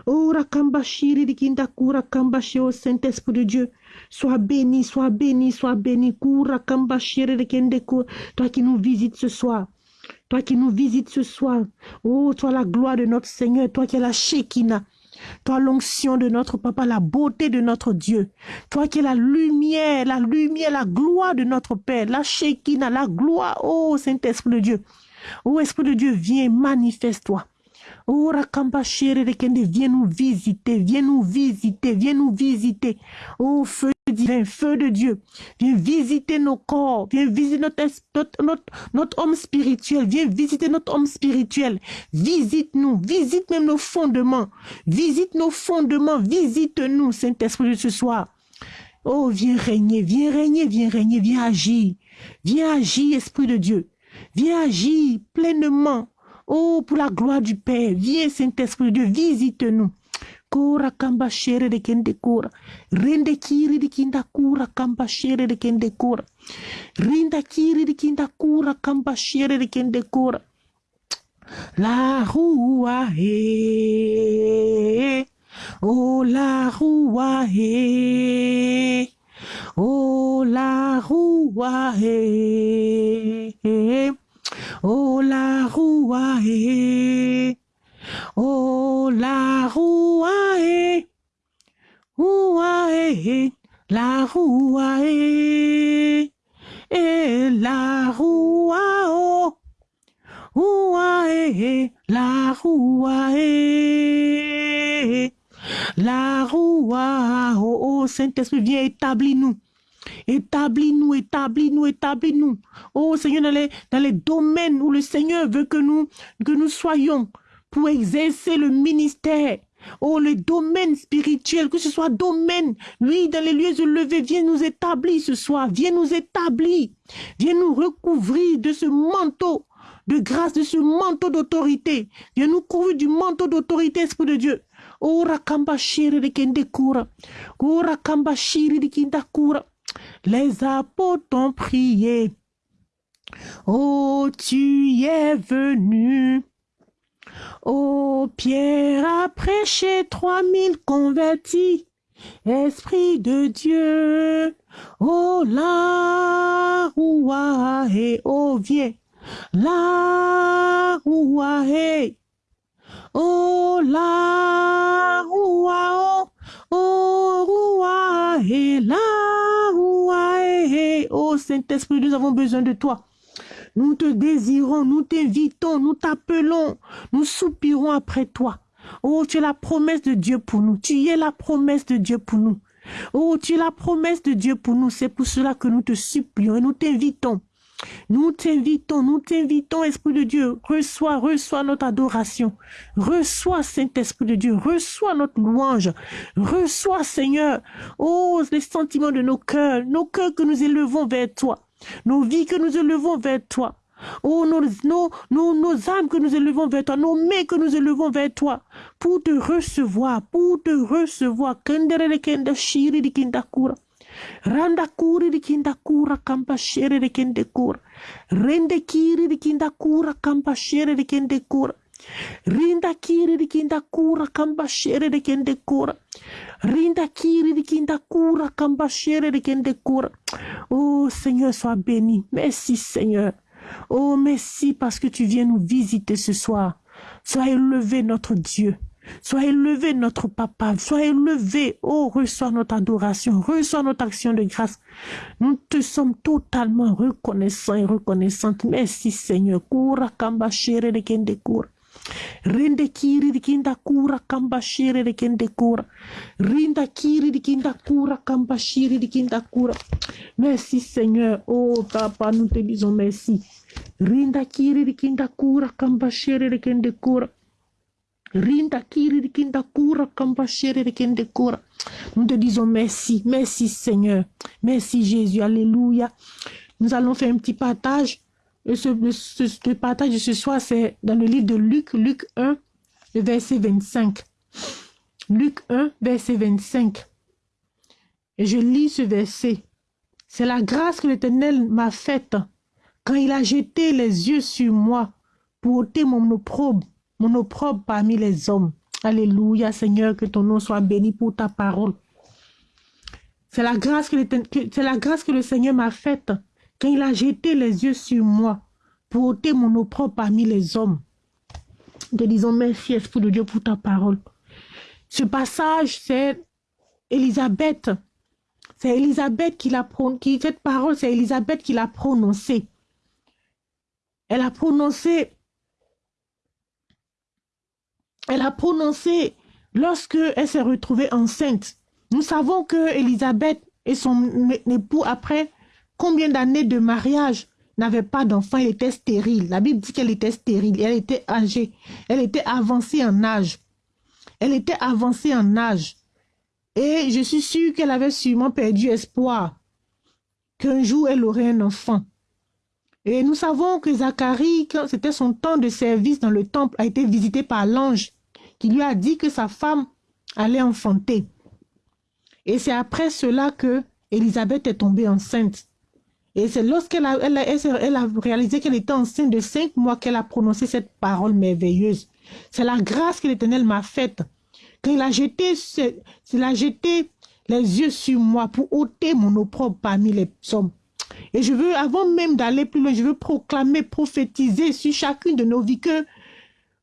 Ora kamba shiri di kinta kura kamba au Saint-Esprit de Dieu. Sois béni, sois béni, sois béni. Kura kamba shere di kende kura. Toi qui nous visites ce soir. Toi qui nous visites ce soir. Oh, toi la gloire de notre Seigneur. Toi qui es la Shekinah. Toi, l'onction de notre Papa, la beauté de notre Dieu. Toi qui es la lumière, la lumière, la gloire de notre Père, la Shekinah, la gloire. Oh, Saint-Esprit de Dieu. Oh, Esprit de Dieu, viens, manifeste-toi. Viens nous visiter, viens nous visiter, viens nous visiter. Oh, feu divin, feu de Dieu, viens visiter nos corps, viens visiter notre, notre, notre, homme spirituel, viens visiter notre homme spirituel. Visite-nous, visite même nos fondements, visite nos fondements, visite-nous, Saint-Esprit, ce soir. Oh, viens régner, viens régner, viens régner, viens agir. Viens agir, Esprit de Dieu. Viens agir pleinement Oh, pour la gloire du Père, viens Saint-Esprit de Dieu, visite-nous. Kura kamba shere de kende kura. Rende kiri de kinda kura kamba shere de kende kura. Rinda kiri de kinda kura kamba shere de kende kura. La rua he. Oh la rua he. Oh la rua. Oh la roua Oh la roua Roua La roua Et la roua oh. Roua La roua La roua oh, Saint-Esprit viens établis nous Établis-nous, établis-nous, établis-nous. Oh Seigneur, dans les, dans les domaines où le Seigneur veut que nous, que nous soyons pour exercer le ministère. Oh, le domaine spirituel, que ce soit domaine, oui, dans les lieux élevés, viens nous établir ce soir, viens nous établir, viens nous recouvrir de ce manteau de grâce, de ce manteau d'autorité. Viens nous couvrir du manteau d'autorité, Esprit de Dieu. Ora kamba shiri de kende kura. Ora kamba shiri de kura. Les apôtres ont prié. Oh, tu y es venu. Oh, Pierre a prêché trois mille convertis. Esprit de Dieu, oh la roua et oh viens, la roua et oh la roua oh, oh roua et la oh Saint-Esprit, nous avons besoin de toi. Nous te désirons, nous t'invitons, nous t'appelons, nous soupirons après toi. Oh, tu es la promesse de Dieu pour nous. Tu es la promesse de Dieu pour nous. Oh, tu es la promesse de Dieu pour nous. C'est pour cela que nous te supplions et nous t'invitons. Nous t'invitons, nous t'invitons, Esprit de Dieu. Reçois, reçois notre adoration. Reçois, Saint-Esprit de Dieu. Reçois notre louange. Reçois, Seigneur, oh, les sentiments de nos cœurs, nos cœurs que nous élevons vers toi, nos vies que nous élevons vers toi. Oh, nos, nos, nos, âmes que nous élevons vers toi, nos mains que nous élevons vers toi, pour te recevoir, pour te recevoir. Randa kuri di kinda kura kampa shere de kende kura. Rende kiri di kinda kura kampa shere de kende kura. Rinda kiri di kinda kura kampa shere de kende kura. Rinda kiri di kinda kura kampa shere de kende kura. Oh Seigneur, sois béni. Merci Seigneur. Oh, merci parce que tu viens nous visiter ce soir. Sois élevé notre Dieu. Sois élevé notre papa. Sois élevé. Oh, reçois notre adoration. Reçois notre action de grâce. Nous te sommes totalement reconnaissants et reconnaissantes. Merci Seigneur. Kura kamba shere de kende. Rende kiri di kinda kura kamba shere de kende kura. Rinda kiri di kinda kura kamba shiri di kinda. Merci Seigneur. Oh Papa, nous te disons merci. Rinda kiri di kinda kura kamba shere de kende kura. Nous te disons merci. Merci Seigneur. Merci Jésus. Alléluia. Nous allons faire un petit partage et ce, partage de ce soir, c'est dans le livre de Luc, Luc 1, le verset 25. Luc 1, verset 25. Et je lis ce verset. C'est la grâce que l'Éternel m'a faite quand il a jeté les yeux sur moi pour ôter mon opprobre, mon opprobre parmi les hommes. Alléluia, Seigneur, que ton nom soit béni pour ta parole. C'est la grâce que, c'est la grâce que le Seigneur m'a faite quand il a jeté les yeux sur moi pour ôter mon opprobre parmi les hommes. Nous disons merci, Esprit de Dieu, pour ta parole. Ce passage, c'est Elisabeth. C'est Elisabeth qui l'a prononcé. Cette parole, c'est Elisabeth qui l'a prononcée. Elle a prononcé. Elle a prononcé lorsque elle s'est retrouvée enceinte. Nous savons que Elisabeth et son époux, après Combien d'années de mariage n'avait pas d'enfant, elle était stérile. La Bible dit qu'elle était stérile, elle était âgée, elle était avancée en âge. Elle était avancée en âge. Et je suis sûre qu'elle avait sûrement perdu espoir qu'un jour elle aurait un enfant. Et nous savons que Zacharie, quand c'était son temps de service dans le temple, a été visité par l'ange qui lui a dit que sa femme allait enfanter. Et c'est après cela que Élisabeth est tombée enceinte. Et c'est lorsqu'elle a, elle a, réalisé qu'elle était enceinte de cinq mois qu'elle a prononcé cette parole merveilleuse. C'est la grâce que l'Éternel m'a faite. Quand il a jeté, il a jeté les yeux sur moi pour ôter mon opprobre parmi les hommes. Et je veux, avant même d'aller plus loin, je veux proclamer, prophétiser sur chacune de nos vies que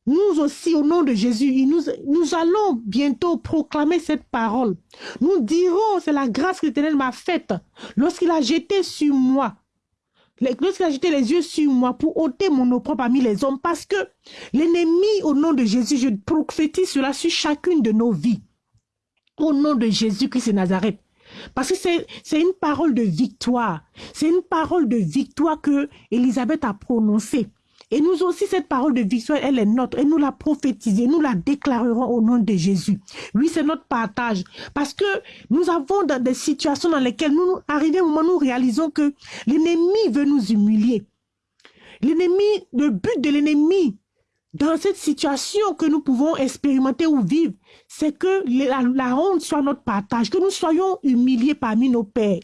nous aussi, au nom de Jésus, nous, allons bientôt proclamer cette parole. Nous dirons, c'est la grâce que l'Éternel m'a faite lorsqu'il a jeté sur moi, lorsqu'il a jeté les yeux sur moi pour ôter mon opprobre parmi les hommes, parce que l'ennemi, au nom de Jésus, je prophétise cela sur chacune de nos vies. Au nom de Jésus-Christ de Nazareth. Parce que c'est une parole de victoire. C'est une parole de victoire que Élisabeth a prononcée. Et nous aussi, cette parole de victoire, elle est notre. Et nous la prophétisons, nous la déclarerons au nom de Jésus. Oui, c'est notre partage. Parce que nous avons dans des situations dans lesquelles nous arrivons au moment où nous réalisons que l'ennemi veut nous humilier. L'ennemi, le but de l'ennemi, dans cette situation que nous pouvons expérimenter ou vivre, c'est que la, honte soit notre partage, que nous soyons humiliés parmi nos pères,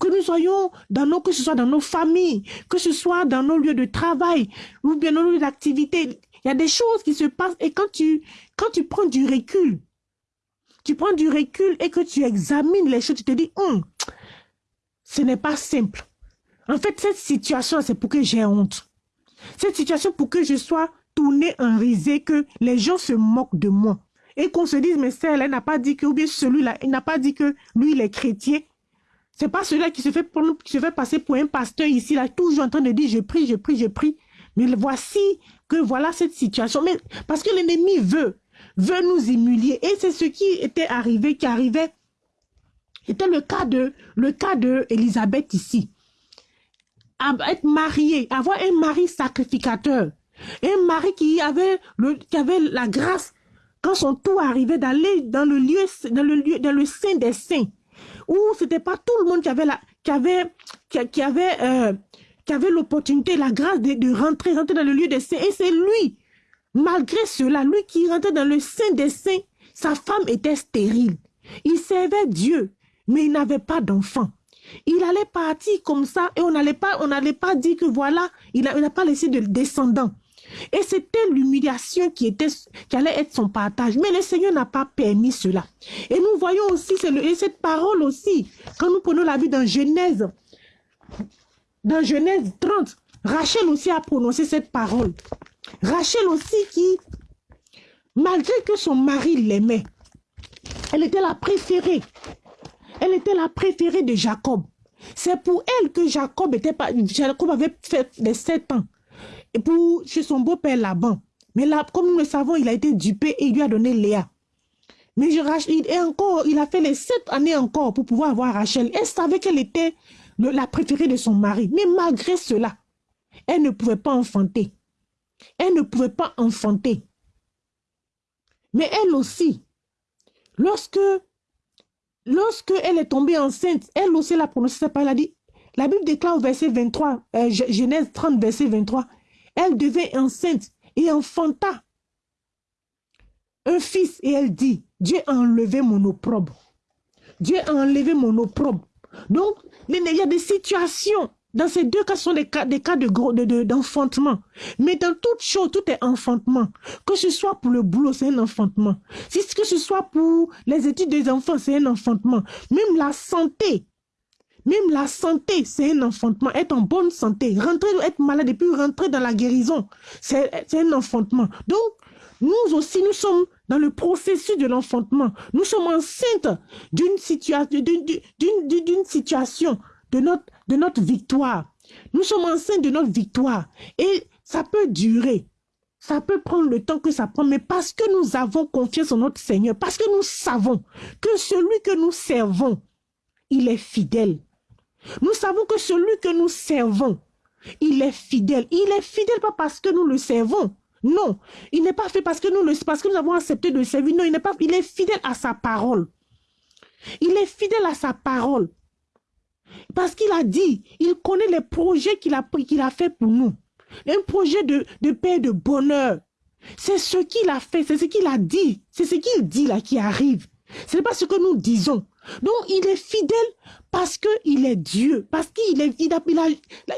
que nous soyons dans nos, que ce soit dans nos familles, que ce soit dans nos lieux de travail ou bien dans nos lieux d'activité. Il y a des choses qui se passent et quand tu, quand tu prends du recul, tu prends du recul et que tu examines les choses, tu te dis, hum, ce n'est pas simple. En fait, cette situation, c'est pour que j'ai honte. Cette situation pour que je sois tourné en risée, que les gens se moquent de moi. Et qu'on se dise, mais celle, elle n'a pas dit que, ou bien celui-là, il n'a pas dit que lui, il est chrétien. C'est pas celui-là qui se fait pour qui se passer pour un pasteur ici, là, toujours en train de dire, je prie, je prie, je prie. Mais voici que voilà cette situation. Mais parce que l'ennemi veut veut nous humilier. Et c'est ce qui était arrivé, qui arrivait. C'était le cas de, le cas de Elisabeth ici. être mariée, avoir un mari sacrificateur. Un mari qui avait le, qui avait la grâce, quand son tour arrivait d'aller dans le lieu, dans le lieu, dans le sein des saints. Où c'était pas tout le monde qui avait la, qui euh, l'opportunité, la grâce de, de rentrer, rentrer dans le lieu des saints. Et c'est lui Malgré cela, lui qui rentrait dans le sein des saints, sa femme était stérile. Il servait Dieu, mais il n'avait pas d'enfant. Il allait partir comme ça et on n'allait pas, on n'allait pas dire que voilà, il n'a pas laissé de descendants. Et c'était l'humiliation qui qui allait être son partage. Mais le Seigneur n'a pas permis cela. Et nous voyons aussi, et cette parole aussi, quand nous prenons la vie dans Genèse, dans Genèse 30, Rachel aussi a prononcé cette parole. Rachel aussi qui, malgré que son mari l'aimait, elle était la préférée. Elle était la préférée de Jacob. C'est pour elle que Jacob était Jacob avait fait les sept ans. Et pour, chez son beau-père Laban. Mais là, comme nous le savons, il a été dupé et il lui a donné Léa. Mais je, il, encore, il a fait les sept années encore pour pouvoir avoir Rachel. Elle savait qu'elle était la préférée de son mari. Mais malgré cela, elle ne pouvait pas enfanter. Elle ne pouvait pas enfanter. Mais elle aussi, lorsque, lorsque elle est tombée enceinte, elle aussi l'a prononcé cette parole, elle a dit, la Bible déclare au verset 23, euh, Genèse 30, verset 23, elle devait enceinte et enfanta un fils et elle dit, Dieu a enlevé mon opprobre. Dieu a enlevé mon opprobre. Donc, il y a des situations dans ces deux cas, ce sont des cas, cas d'enfantement. De, Mais dans toute chose, tout est enfantement. Que ce soit pour le boulot, c'est un enfantement. Si que ce soit pour les études des enfants, c'est un enfantement. Même la santé, même la santé, c'est un enfantement. Être en bonne santé, rentrer, être malade et puis rentrer dans la guérison, c'est un enfantement. Donc, nous aussi, nous sommes dans le processus de l'enfantement. Nous sommes enceintes d'une situation, situation de notre, de notre victoire. Nous sommes enceintes de notre victoire. Et ça peut durer. Ça peut prendre le temps que ça prend, mais parce que nous avons confiance en notre Seigneur, parce que nous savons que celui que nous servons, il est fidèle. Nous savons que celui que nous servons, il est fidèle. Il est fidèle pas parce que nous le servons. Non, il n'est pas fait parce que nous le, parce que nous avons accepté de le servir. Non, il n'est pas, il est fidèle à sa parole. Il est fidèle à sa parole. Parce qu'il a dit, il connaît les projets qu'il a, qu'il fait pour nous. Un projet de, de paix et de bonheur. C'est ce qu'il a fait, c'est ce qu'il a dit. C'est ce qu'il dit là qui arrive. Ce n'est pas ce que nous disons. Donc, il est fidèle parce qu'il est Dieu. Parce qu'il est, il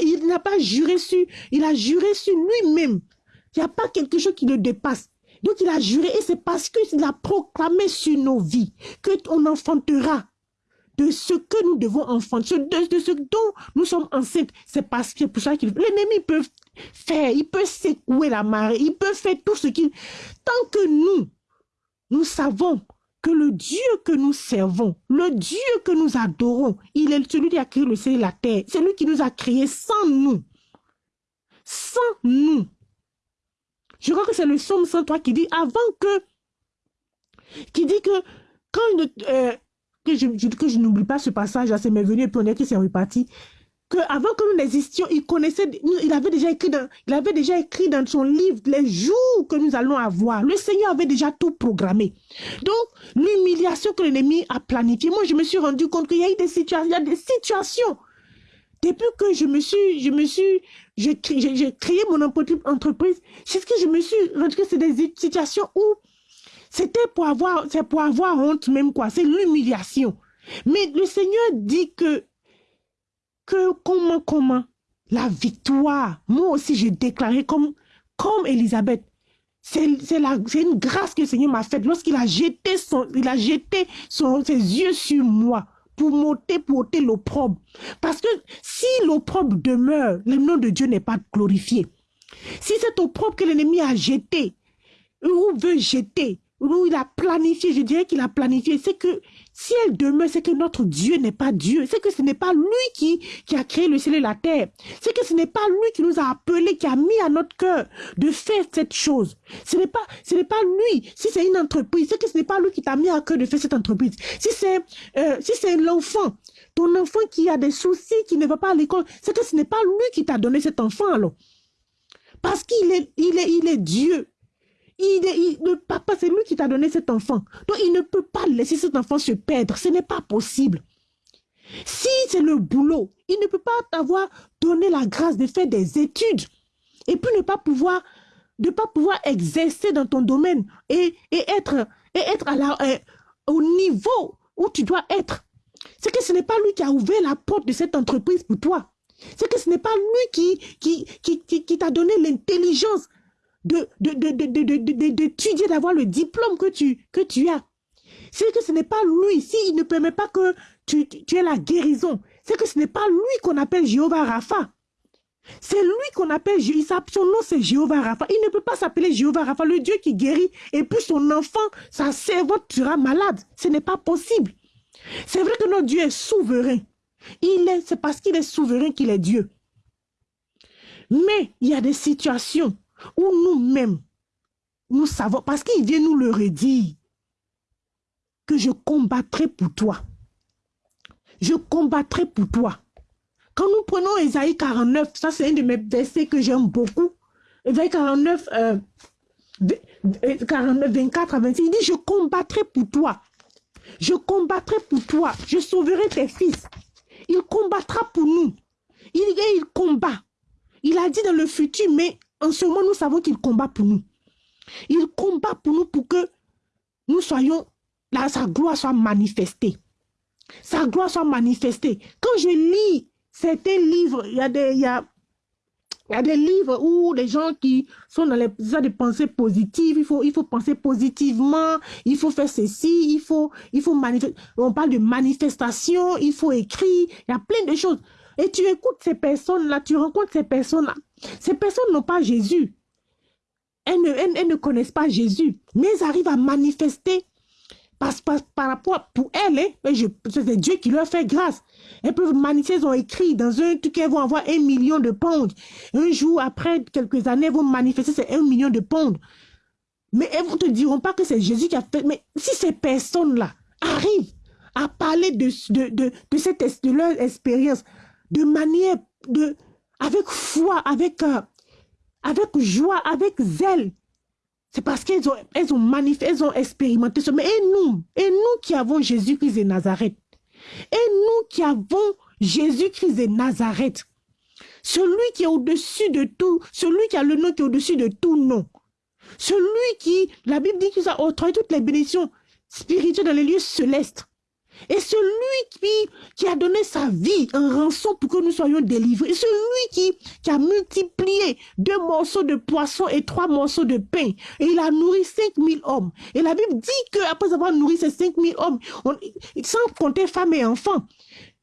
il n'a pas juré sur, il a juré sur lui-même. Il n'y a pas quelque chose qui le dépasse. Donc, il a juré et c'est parce qu'il a proclamé sur nos vies que on enfantera de ce que nous devons enfanter, de, ce dont nous sommes enceintes. C'est parce que pour ça que l'ennemi peut faire, il peut secouer la marée, il peut faire tout ce qu'il... Tant que nous, nous savons que le Dieu que nous servons, le Dieu que nous adorons, il est celui qui a créé le ciel et la terre. C'est lui qui nous a créés sans nous. Sans nous. Je crois que c'est le psaume 103 qui dit, avant que, qui dit que quand euh, que je, que je n'oublie pas ce passage, c'est mes venu et puis on est qui s'est reparti, que avant que nous n'existions, il connaissait, il avait déjà écrit dans, il avait déjà écrit dans son livre les jours que nous allons avoir. Le Seigneur avait déjà tout programmé. Donc, l'humiliation que l'ennemi a planifiée, moi je me suis rendu compte qu'il y a eu des situations, il y a des situations depuis que je me suis, je me suis, j'ai créé mon entreprise, c'est ce que je me suis rendu que c'est des situations où c'était pour avoir, c'est pour avoir honte même quoi, c'est l'humiliation. Mais le Seigneur dit que, comment, comment, la victoire, moi aussi j'ai déclaré comme, comme Elisabeth, c'est une grâce que le Seigneur m'a faite lorsqu'il a jeté, son, il a jeté son, ses yeux sur moi pour m'ôter, pour ôter l'opprobre. Parce que si l'opprobre demeure, le nom de Dieu n'est pas glorifié. Si cet opprobre que l'ennemi a jeté, ou veut jeter, où il a planifié, je dirais qu'il a planifié, c'est que si elle demeure, c'est que notre Dieu n'est pas Dieu. C'est que ce n'est pas lui qui, qui a créé le ciel et la terre. C'est que ce n'est pas lui qui nous a appelés, qui a mis à notre cœur de faire cette chose. Ce n'est pas, ce pas lui. Si c'est une entreprise, c'est que ce n'est pas lui qui t'a mis à cœur de faire cette entreprise. Si c'est, euh, si c'est l'enfant, ton enfant qui a des soucis, qui ne va pas à l'école, c'est que ce n'est pas lui qui t'a donné cet enfant alors. Parce qu'il est, il est, il est Dieu. Il, le papa, c'est lui qui t'a donné cet enfant. Donc, il ne peut pas laisser cet enfant se perdre. Ce n'est pas possible. Si c'est le boulot, il ne peut pas t'avoir donné la grâce de faire des études et puis ne pas pouvoir, exercer dans ton domaine et, être, euh, au niveau où tu dois être. C'est que ce n'est pas lui qui a ouvert la porte de cette entreprise pour toi. C'est que ce n'est pas lui qui t'a donné l'intelligence d'étudier, d'avoir le diplôme que tu, as. C'est que ce n'est pas lui, s'il ne permet pas que tu, tu aies la guérison, c'est que ce n'est pas lui qu'on appelle Jéhovah Rapha. C'est lui qu'on appelle, son nom c'est Jéhovah Rapha. Il ne peut pas s'appeler Jéhovah Rapha, le Dieu qui guérit, et puis son enfant, sa servante sera malade. Ce n'est pas possible. C'est vrai que notre Dieu est souverain. Il est, c'est parce qu'il est souverain qu'il est Dieu. Mais il y a des situations où nous-mêmes, nous savons, parce qu'il vient nous le redire, que je combattrai pour toi. Je combattrai pour toi. Quand nous prenons Esaïe 49, ça c'est un de mes versets que j'aime beaucoup. Esaïe 49, 49, 24 à 26, il dit, je combattrai pour toi. Je combattrai pour toi. Je sauverai tes fils. Il combattra pour nous. Il, il combat. Il a dit dans le futur, mais en ce moment, nous savons qu'il combat pour nous. Il combat pour nous pour que nous soyons, là, sa gloire soit manifestée. Sa gloire soit manifestée. Quand je lis certains livres, il y a des, livres où les gens qui sont dans les de pensées positives, il faut, il faut penser positivement, il faut faire ceci, il faut, il faut manifester. On parle de manifestation, il faut écrire, il y a plein de choses. Et tu écoutes ces personnes-là, tu rencontres ces personnes-là. Ces personnes n'ont pas Jésus. Elles ne, connaissent pas Jésus, mais elles arrivent à manifester par, par, rapport pour elles. Hein, c'est Dieu qui leur fait grâce. Elles peuvent manifester, elles ont écrit dans un truc, elles vont avoir un million de pounds. Un jour, après quelques années, elles vont manifester, c'est un million de pounds. Mais elles ne te diront pas que c'est Jésus qui a fait. Mais si ces personnes-là arrivent à parler de, de, de, de, cette, de leur expérience, de manière, de, avec foi, avec, euh, avec joie, avec zèle. C'est parce qu'elles ont, elles ont manifesté, elles ont expérimenté ça. Mais et nous, et nous qui avons Jésus-Christ de Nazareth, et nous qui avons Jésus-Christ de Nazareth, celui qui est au-dessus de tout, celui qui a le nom qui est au-dessus de tout nom, celui qui, la Bible dit qu'il a octroyé toutes les bénédictions spirituelles dans les lieux célestes, et celui qui, a donné sa vie en rançon pour que nous soyons délivrés. Celui qui, qui a multiplié deux morceaux de poisson et trois morceaux de pain. Et il a nourri 5000 hommes. Et la Bible dit qu'après avoir nourri ces 5000 hommes, sans compter femmes et enfants,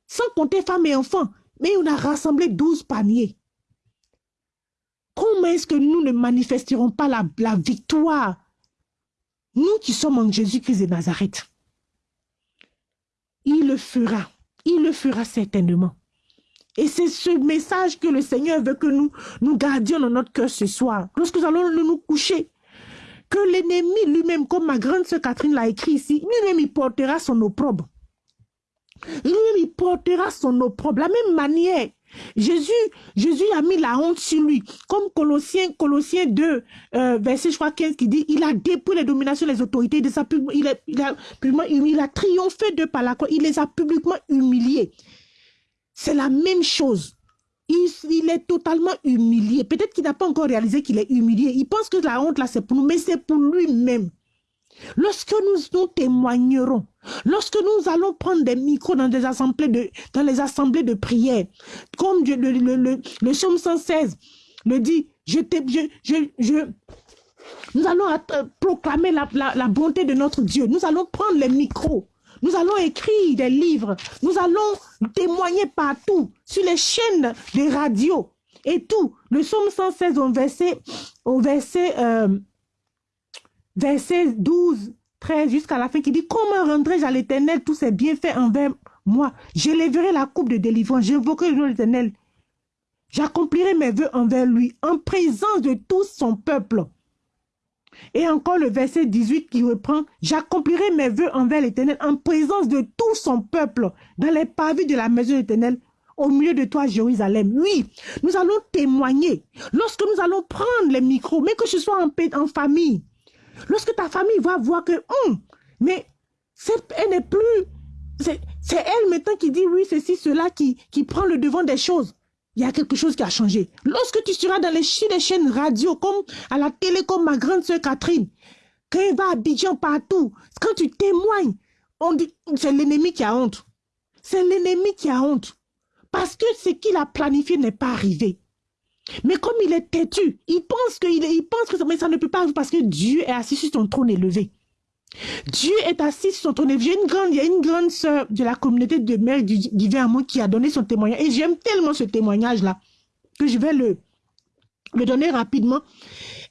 sans compter femmes et enfants, mais on a rassemblé 12 paniers. Comment est-ce que nous ne manifesterons pas la, la victoire? Nous qui sommes en Jésus-Christ de Nazareth il le fera. Il le fera certainement. Et c'est ce message que le Seigneur veut que nous, nous gardions dans notre cœur ce soir. Lorsque nous allons nous coucher, que l'ennemi lui-même, comme ma grande sœur Catherine l'a écrit ici, lui-même il portera son opprobre. Lui-même il portera son opprobre. La même manière Jésus, Jésus a mis la honte sur lui. Comme Colossiens, Colossiens 2, euh, verset je crois 15 qui dit, il a dépouillé les dominations, les autorités, de sa, il, a, il, il a triomphé de par la croix, il les a publiquement humiliés. c'est la même chose. Il, il est totalement humilié. Peut-être qu'il n'a pas encore réalisé qu'il est humilié. Il pense que la honte, là, c'est pour nous, mais c'est pour lui-même. Lorsque nous, nous témoignerons, lorsque nous allons prendre des micros dans, des assemblées de, dans les assemblées de prière, comme le, le, le, le psaume 116 le dit, je, je, je, je, nous allons proclamer la, la, la bonté de notre Dieu. Nous allons prendre les micros. Nous allons écrire des livres. Nous allons témoigner partout, sur les chaînes de radio et tout. Le psaume 116 au verset, au verset euh, verset 12, 13 jusqu'à la fin qui dit Comment rendrai-je à l'éternel tous ses bienfaits envers moi? J'élèverai la coupe de délivrance, j'invoquerai le nom de l'éternel. J'accomplirai mes voeux envers lui en présence de tout son peuple. Et encore le verset 18 qui reprend J'accomplirai mes voeux envers l'éternel en présence de tout son peuple dans les pavés de la maison de l'éternel au milieu de toi, Jérusalem. Oui, nous allons témoigner. Lorsque nous allons prendre les micros, mais que ce soit en, en famille, Lorsque ta famille va voir que, hum, mais elle n'est plus, c'est elle maintenant qui dit oui, c'est cela, qui, prend le devant des choses. Il y a quelque chose qui a changé. Lorsque tu seras dans les, chaînes radio, comme à la télé, comme ma grande sœur Catherine, quand elle va à Abidjan partout, quand tu témoignes, on dit, c'est l'ennemi qui a honte. C'est l'ennemi qui a honte. Parce que ce qu'il a planifié n'est pas arrivé. Mais comme il est têtu, il pense que, il, pense que ça, mais ça ne peut pas arriver parce que Dieu est assis sur son trône élevé. Dieu est assis sur son trône élevé. Une grande, il y a une grande sœur de la communauté de mère du divin qui a donné son témoignage. Et j'aime tellement ce témoignage-là que je vais le, le donner rapidement.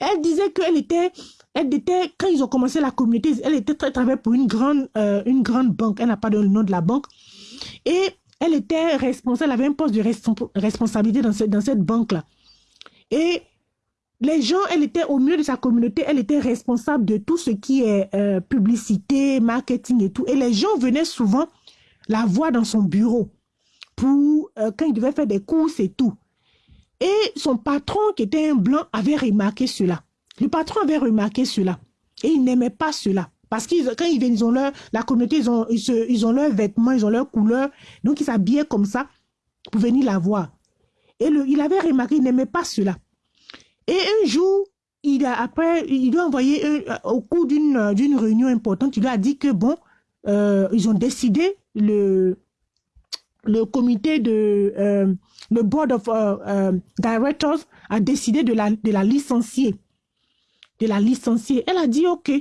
Elle disait qu'elle était, elle était, quand ils ont commencé la communauté, elle était très travaillée pour une grande, euh, une grande banque. Elle n'a pas donné le nom de la banque. Et elle était responsable, elle avait un poste de responsabilité dans dans cette banque-là. Et les gens, elle était au milieu de sa communauté, elle était responsable de tout ce qui est euh, publicité, marketing et tout. Et les gens venaient souvent la voir dans son bureau pour euh, quand il devait faire des courses et tout. Et son patron, qui était un blanc, avait remarqué cela. Le patron avait remarqué cela. Et il n'aimait pas cela. Parce que quand ils viennent, ils ont leur, la communauté, ils ont, ils, ont leurs vêtements, ils ont leurs couleurs. Donc, ils s'habillaient comme ça pour venir la voir. Et le, il avait remarqué, il n'aimait pas cela. Et un jour, il a, après, il doit envoyer, euh, au cours d'une d'une réunion importante, il lui a dit que bon, euh, ils ont décidé, le, le comité de, euh, le board of directors a décidé de la, de la licencier. De la licencier. Elle a dit OK.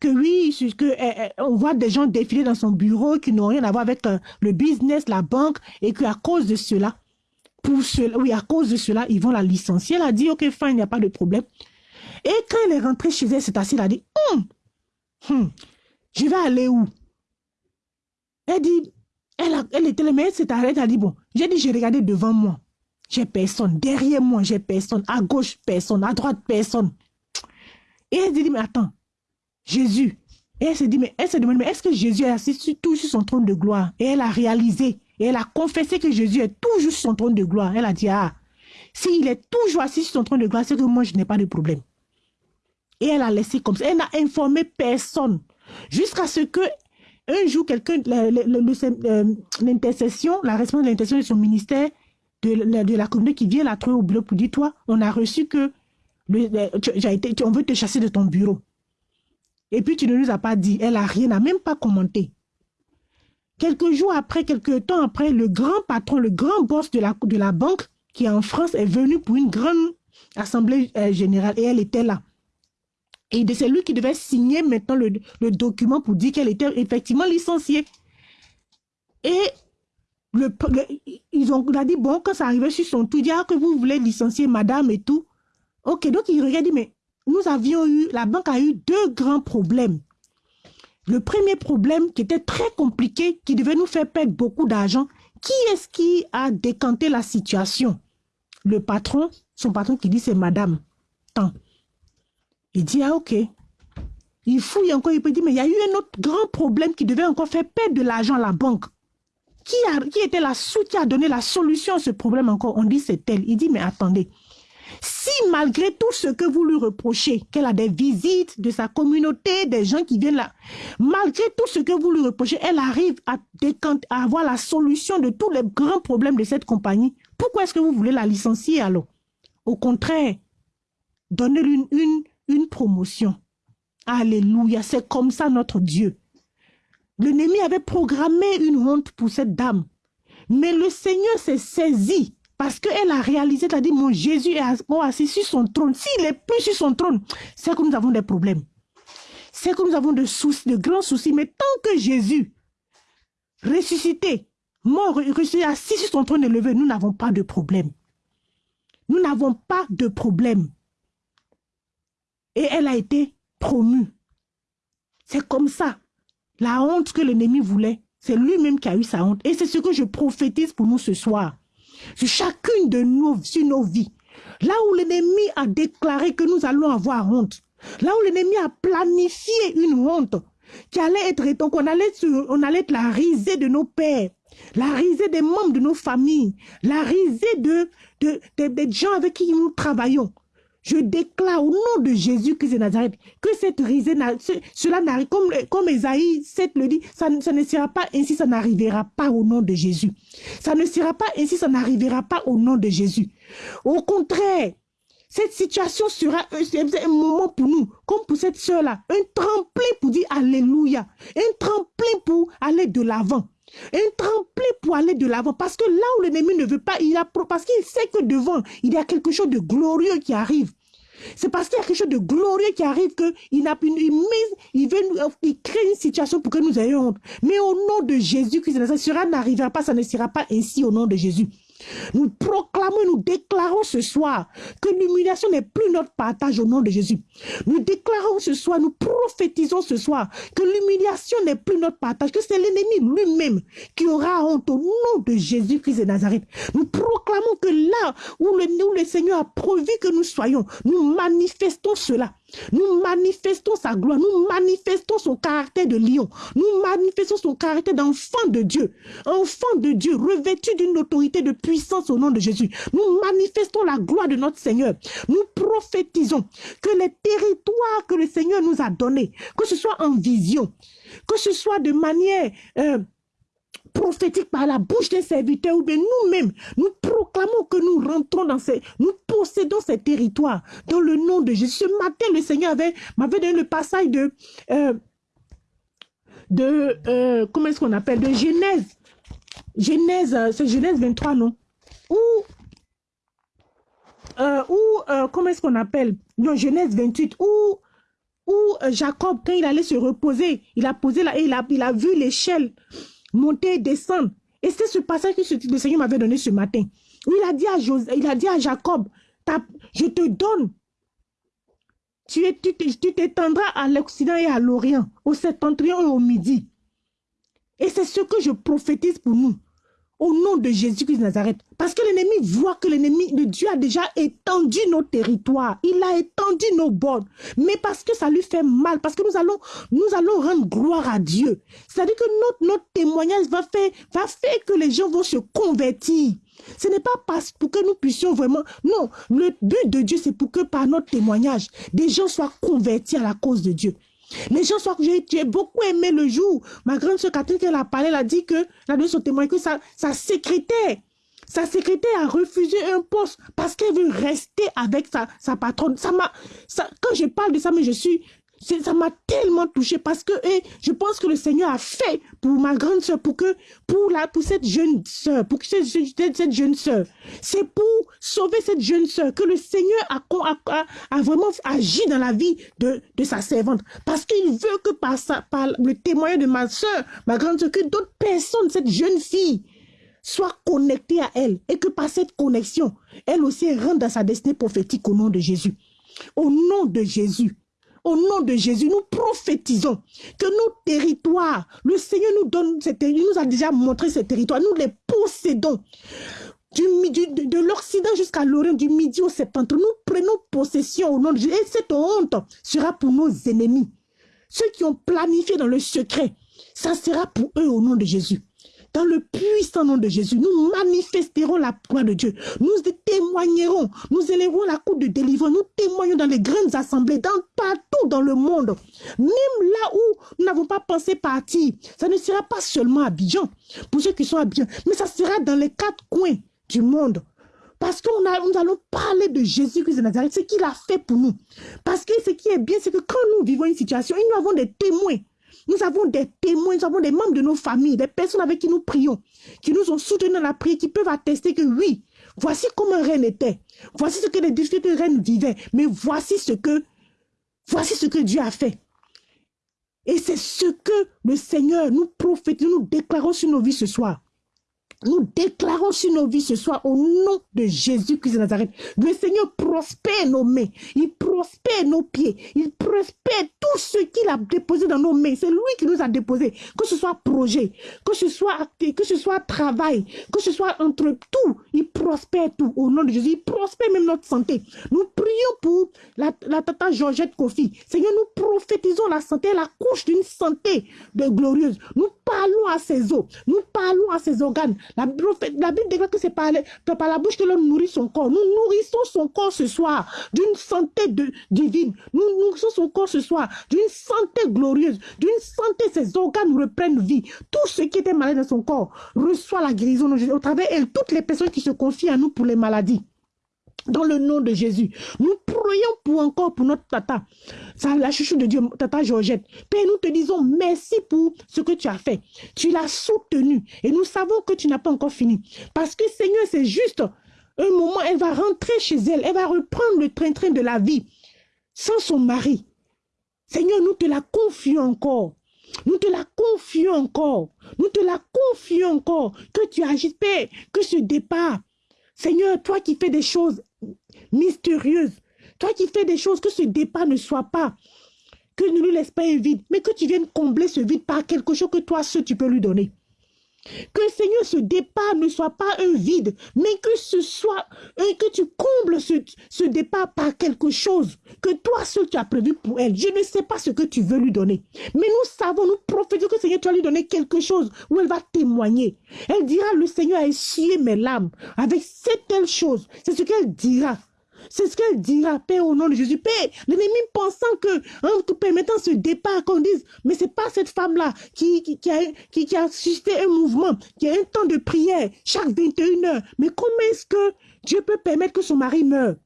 Que oui, que, on voit des gens défiler dans son bureau qui n'ont rien à voir avec le business, la banque, et qu'à cause de cela, pour cela, oui, à cause de cela, ils vont la licencier. Elle a dit, ok, fin, il n'y a pas de problème. Et quand elle est rentrée chez elle, c'est assise, elle a dit, hum, hum, je vais aller où? Elle dit, elle, a, elle était, mais elle s'est arrêtée, elle a dit, bon, j'ai dit, j'ai regardé devant moi. J'ai personne. Derrière moi, j'ai personne. À gauche, personne. À droite, personne. Et elle dit, mais attends, Jésus. Et elle s'est dit, mais elle se demande, mais est-ce que Jésus est assis sur, tout sur son trône de gloire? Et elle a réalisé et elle a confessé que Jésus est toujours sur son trône de gloire. Elle a dit, ah, s'il est toujours assis sur son trône de gloire, c'est que moi, je n'ai pas de problème. Et elle a laissé comme ça. Elle n'a informé personne. Jusqu'à ce que un jour, quelqu'un, euh, l'intercession, la responsable de l'intercession de son ministère, de, la communauté qui vient la trouver au bureau pour dire, toi, on a reçu que on veut te chasser de ton bureau. Et puis tu ne nous as pas dit. Elle n'a rien, n'a même pas commenté. Quelques jours après, quelques temps après, le grand patron, le grand boss de la, banque qui est en France est venu pour une grande assemblée euh, générale et elle était là. Et c'est lui qui devait signer maintenant le, document pour dire qu'elle était effectivement licenciée. Et le, ils ont a dit, bon, quand ça arrivait sur son tout, dit, ah, que vous voulez licencier madame et tout. Ok, donc il regarde, mais nous avions eu, la banque a eu deux grands problèmes. Le premier problème qui était très compliqué, qui devait nous faire perdre beaucoup d'argent, qui est-ce qui a décanté la situation? Le patron, son patron qui dit c'est madame. Tant. Il dit, ah ok. Il fouille encore, il peut dire, mais il y a eu un autre grand problème qui devait encore faire perdre de l'argent à la banque. Qui, a, qui était la qui a donné la solution à ce problème encore? On dit c'est elle. Il dit, mais attendez, si malgré tout ce que vous lui reprochez, qu'elle a des visites de sa communauté, des gens qui viennent là, malgré tout ce que vous lui reprochez, elle arrive à, avoir la solution de tous les grands problèmes de cette compagnie, pourquoi est-ce que vous voulez la licencier alors? Au contraire, donnez-lui une promotion. Alléluia, c'est comme ça notre Dieu. L'ennemi avait programmé une honte pour cette dame. Mais le Seigneur s'est saisi parce qu'elle a réalisé, elle a dit, mon Jésus est assis sur son trône. S'il n'est plus sur son trône, c'est que nous avons des problèmes. C'est que nous avons de soucis, de grands soucis. Mais tant que Jésus, ressuscité, mort, ressuscité, assis sur son trône élevé, nous n'avons pas de problème. Nous n'avons pas de problème. Et elle a été promue. C'est comme ça. La honte que l'ennemi voulait, c'est lui-même qui a eu sa honte. Et c'est ce que je prophétise pour nous ce soir. Sur chacune de nous, sur nos vies. Là où l'ennemi a déclaré que nous allons avoir honte. Là où l'ennemi a planifié une honte qui allait être, donc on allait, on allait être la risée de nos pères, la risée des membres de nos familles, la risée de, de, des gens avec qui nous travaillons. Je déclare au nom de Jésus-Christ de Nazareth que cette risée, cela n'arrive, comme, comme Esaïe 7 le dit, ça, ne sera pas ainsi, ça n'arrivera pas au nom de Jésus. Ça ne sera pas ainsi, ça n'arrivera pas au nom de Jésus. Au contraire, cette situation sera un, moment pour nous, comme pour cette soeur-là, un tremplin pour dire Alléluia, un tremplin pour aller de l'avant. Un tremplin pour aller de l'avant. Parce que là où l'ennemi ne veut pas, il a, parce qu'il sait que devant, il y a quelque chose de glorieux qui arrive. C'est parce qu'il y a quelque chose de glorieux qui arrive qu'il n'a plus, il, veut, il crée une situation pour que nous ayons honte. Mais au nom de Jésus, Christ, sera n'arrivera pas, ça ne sera pas ainsi au nom de Jésus. Nous proclamons, nous déclarons ce soir que l'humiliation n'est plus notre partage au nom de Jésus. Nous déclarons ce soir, nous prophétisons ce soir que l'humiliation n'est plus notre partage, que c'est l'ennemi lui-même qui aura honte au nom de Jésus-Christ de Nazareth. Nous proclamons que là où le, Seigneur a provu que nous soyons, nous manifestons cela. Nous manifestons sa gloire, nous manifestons son caractère de lion, nous manifestons son caractère d'enfant de Dieu, enfant de Dieu, revêtu d'une autorité de puissance au nom de Jésus. Nous manifestons la gloire de notre Seigneur. Nous prophétisons que les territoires que le Seigneur nous a donnés, que ce soit en vision, que ce soit de manière... Euh, prophétique par la bouche des serviteurs ou bien nous-mêmes, nous proclamons que nous rentrons dans ces, nous possédons ces territoires dans le nom de Jésus. Ce matin, le Seigneur m'avait donné le passage de, euh, de euh, comment est-ce qu'on appelle, de Genèse. Genèse, euh, c'est Genèse 23, non? Ou, ou comment est-ce qu'on appelle? Non, Genèse 28, où, où Jacob, quand il allait se reposer, il a posé là et il a, il a vu l'échelle monter et descendre. Et c'est ce passage que le Seigneur m'avait donné ce matin. Dit à, il a dit à Jacob, je te donne. Tu t'étendras à l'Occident et à l'Orient, au septentrion et au Midi. Et c'est ce que je prophétise pour nous au nom de Jésus-Christ de Nazareth. Parce que l'ennemi voit que l'ennemi de Dieu a déjà étendu nos territoires. Il a étendu nos bords. Mais parce que ça lui fait mal, parce que nous allons, nous allons rendre gloire à Dieu. C'est-à-dire que notre, notre témoignage va faire, va faire que les gens vont se convertir. Ce n'est pas parce pour que nous puissions vraiment... Non, le but de Dieu, c'est pour que par notre témoignage, des gens soient convertis à la cause de Dieu. Les gens sont j'ai beaucoup aimé le jour. Ma grande soeur Catherine, elle a parlé, elle a dit que, elle a donné son témoin, que sa, sa secrétaire, sa secrétaire a refusé un poste parce qu'elle veut rester avec sa, sa patronne. Ça m'a, ça, quand je parle de ça, mais je suis, ça m'a tellement touché parce que et je pense que le Seigneur a fait pour ma grande soeur, pour que pour la pour cette jeune soeur, pour que cette, cette jeune soeur, c'est pour sauver cette jeune soeur que le Seigneur a, vraiment agi dans la vie de, de sa servante. Parce qu'il veut que par, sa, par le témoignage de ma soeur, ma grande soeur, que d'autres personnes, cette jeune fille, soient connectées à elle et que par cette connexion, elle aussi rentre dans sa destinée prophétique au nom de Jésus. Au nom de Jésus, au nom de Jésus, nous prophétisons que nos territoires, le Seigneur nous donne ces territoires, nous a déjà montré ces territoires, nous les possédons. Du, de, l'Occident jusqu'à l'Orient, du Midi au Septentrion, nous prenons possession au nom de Jésus. Et cette honte sera pour nos ennemis. Ceux qui ont planifié dans le secret, ça sera pour eux au nom de Jésus. Dans le puissant nom de Jésus, nous manifesterons la gloire de Dieu. Nous témoignerons, nous élèverons la cour de délivrance, nous témoignons dans les grandes assemblées, dans, partout dans le monde. Même là où nous n'avons pas pensé partir, ça ne sera pas seulement à Bijan, pour ceux qui sont à Bijan, mais ça sera dans les quatre coins du monde. Parce que nous allons parler de Jésus-Christ de Nazareth, ce qu'il a fait pour nous. Parce que ce qui est bien, c'est que quand nous vivons une situation, nous avons des témoins. Nous avons des témoins, nous avons des membres de nos familles, des personnes avec qui nous prions, qui nous ont soutenus dans la prière, qui peuvent attester que oui, voici comment reine était. Voici ce que les difficultés de reine vivaient. Mais voici ce que, voici ce que Dieu a fait. Et c'est ce que le Seigneur nous prophétisons, nous déclarons sur nos vies ce soir. Nous déclarons sur nos vies ce soir au nom de Jésus-Christ de Nazareth. Le Seigneur prospère nos mains. Il prospère nos pieds. Il prospère tout ce qu'il a déposé dans nos mains. C'est lui qui nous a déposé. Que ce soit projet, que ce soit que ce soit travail, que ce soit entre tout. Il prospère tout au nom de Jésus. Il prospère même notre santé. Nous prions pour la, la tata Georgette Kofi. Seigneur, nous prophétisons la santé, la couche d'une santé de glorieuse. Nous parlons à ses os. Nous parlons à ses organes. La, Bible déclare que c'est par, la bouche que l'on nourrit son corps. Nous nourrissons son corps ce soir d'une santé divine. Nous nourrissons son corps ce soir d'une santé glorieuse, d'une santé, ses organes reprennent vie. Tout ce qui était malade dans son corps reçoit la guérison au travers elle. Toutes les personnes qui se confient à nous pour les maladies. Dans le nom de Jésus, nous prions pour encore pour notre tata, la chouchou de Dieu, tata Georgette. Père, nous te disons merci pour ce que tu as fait. Tu l'as soutenu et nous savons que tu n'as pas encore fini. Parce que Seigneur, c'est juste un moment, elle va rentrer chez elle, elle va reprendre le train-train de la vie sans son mari. Seigneur, nous te la confions encore. Nous te la confions encore. Nous te la confions encore. Que tu agisses, Père, que ce départ, Seigneur, toi qui fais des choses mystérieuses, toi qui fais des choses, que ce départ ne soit pas, que ne lui laisse pas un vide, mais que tu viennes combler ce vide par quelque chose que toi seul tu peux lui donner. Que Seigneur, ce départ ne soit pas un vide, mais que ce soit, que tu combles ce, départ par quelque chose que toi seul tu as prévu pour elle. Je ne sais pas ce que tu veux lui donner, mais nous savons, nous prophétisons que Seigneur, tu vas lui donner quelque chose où elle va témoigner. Elle dira, le Seigneur a essuyé mes larmes avec cette telle chose. C'est ce qu'elle dira. C'est ce qu'elle dira, Père, au nom de Jésus. Père, l'ennemi pensant que, en te permettant ce départ, qu'on dise, mais c'est pas cette femme-là qui, qui, a, qui a suscité un mouvement, qui a un temps de prière chaque 21 heures. Mais comment est-ce que Dieu peut permettre que son mari meure?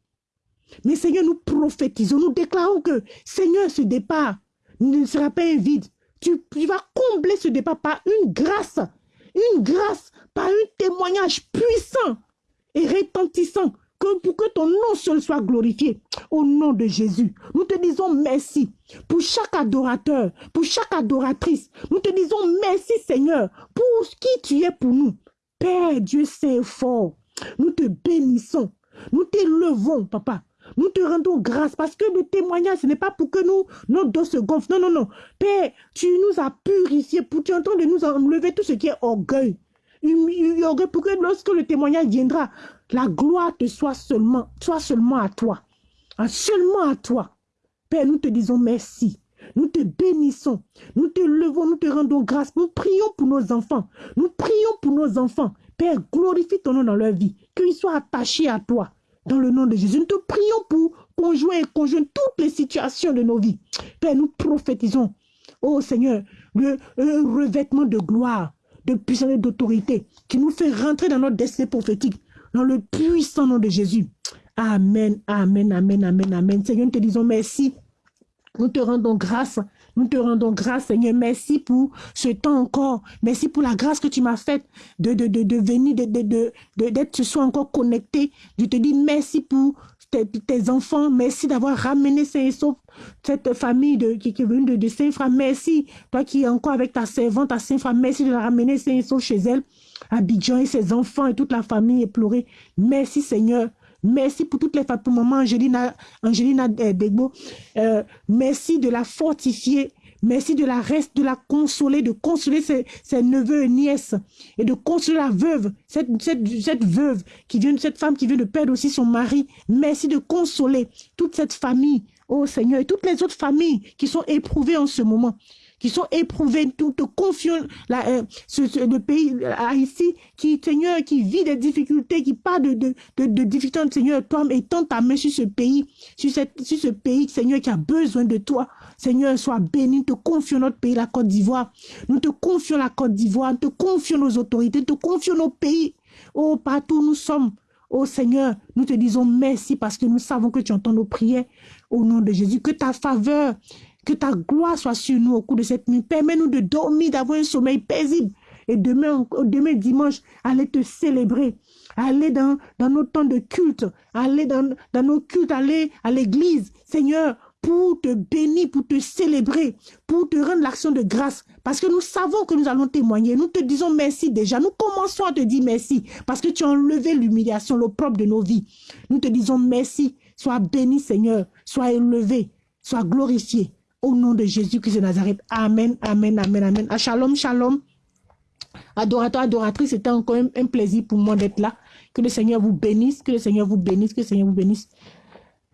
Mais Seigneur, nous prophétisons, nous déclarons que, Seigneur, ce départ ne sera pas un vide. Tu, tu vas combler ce départ par une grâce, une grâce, par un témoignage puissant et retentissant pour que ton nom seul soit glorifié. Au nom de Jésus, nous te disons merci pour chaque adorateur, pour chaque adoratrice. Nous te disons merci Seigneur pour qui tu es pour nous. Père Dieu c'est fort. Nous te bénissons. Nous t'élevons, papa. Nous te rendons grâce parce que le témoignage, ce n'est pas pour que nous, nos dos se gonflent. Non, non, non. Père, tu nous as purifiés pour tu entends de nous enlever tout ce qui est orgueil. Pour que lorsque le témoignage viendra, la gloire te soit seulement, soit seulement à toi. Ah, seulement à toi. Père, nous te disons merci. Nous te bénissons. Nous te levons, nous te rendons grâce. Nous prions pour nos enfants. Nous prions pour nos enfants. Père, glorifie ton nom dans leur vie. Qu'ils soient attachés à toi. Dans le nom de Jésus, nous te prions pour conjoindre et conjoindre toutes les situations de nos vies. Père, nous prophétisons, oh Seigneur, le, revêtement de gloire, de puissance et d'autorité qui nous fait rentrer dans notre destin prophétique dans le puissant nom de Jésus. Amen, amen, amen, amen, amen. Seigneur, nous te disons merci. Nous te rendons grâce. Nous te rendons grâce, Seigneur. Merci pour ce temps encore. Merci pour la grâce que tu m'as faite de, de, de, de venir, d'être de, de, de, ce soir encore connecté. Je te dis merci pour tes, enfants. Merci d'avoir ramené Saint cette famille de, qui, est venue de, Saint-Fra. Merci, toi qui es encore avec ta servante à Saint-Fra. Merci de la ramener Saint chez elle. Abidjan et ses enfants et toute la famille éplorée. Merci Seigneur. Merci pour toutes les femmes, pour maman Angelina, Angelina euh, Degbo. Euh, merci de la fortifier. Merci de la reste, de la consoler, de consoler ses, neveux et nièces et de consoler la veuve, cette, veuve qui vient, cette femme qui vient de perdre aussi son mari. Merci de consoler toute cette famille, oh Seigneur, et toutes les autres familles qui sont éprouvées en ce moment. Qui sont éprouvés. Nous te confions la, euh, le pays euh, Haïti qui, Seigneur, qui vit des difficultés, qui parle de, de, de, de difficultés, Seigneur, toi, étends ta main sur ce pays, sur, sur ce pays, Seigneur, qui a besoin de toi. Seigneur, sois béni. Nous te confions notre pays, la Côte d'Ivoire. Nous te confions la Côte d'Ivoire. Nous te confions nos autorités. Nous te confions nos pays. Oh, partout où nous sommes. Oh Seigneur, nous te disons merci parce que nous savons que tu entends nos prières au nom de Jésus. Que ta faveur, que ta gloire soit sur nous au cours de cette nuit. Permets-nous de dormir, d'avoir un sommeil paisible. Et demain, demain dimanche, aller te célébrer. Aller dans, dans nos temps de culte. Aller dans, dans nos cultes, aller à l'église. Seigneur, pour te bénir, pour te célébrer, pour te rendre l'action de grâce. Parce que nous savons que nous allons témoigner. Nous te disons merci déjà. Nous commençons à te dire merci. Parce que tu as enlevé l'humiliation, l'opprobre de nos vies. Nous te disons merci. Sois béni, Seigneur. Sois élevé. Sois glorifié. Au nom de Jésus-Christ de Nazareth. Amen, amen, amen, amen. Ah, shalom, shalom. Adorateur, adoratrice, c'était encore un, un plaisir pour moi d'être là. Que le Seigneur vous bénisse, que le Seigneur vous bénisse, que le Seigneur vous bénisse.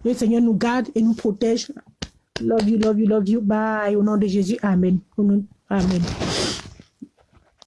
Le Seigneur nous garde et nous protège. Love you, love you, love you. Bye. Au nom de Jésus. Amen. Amen.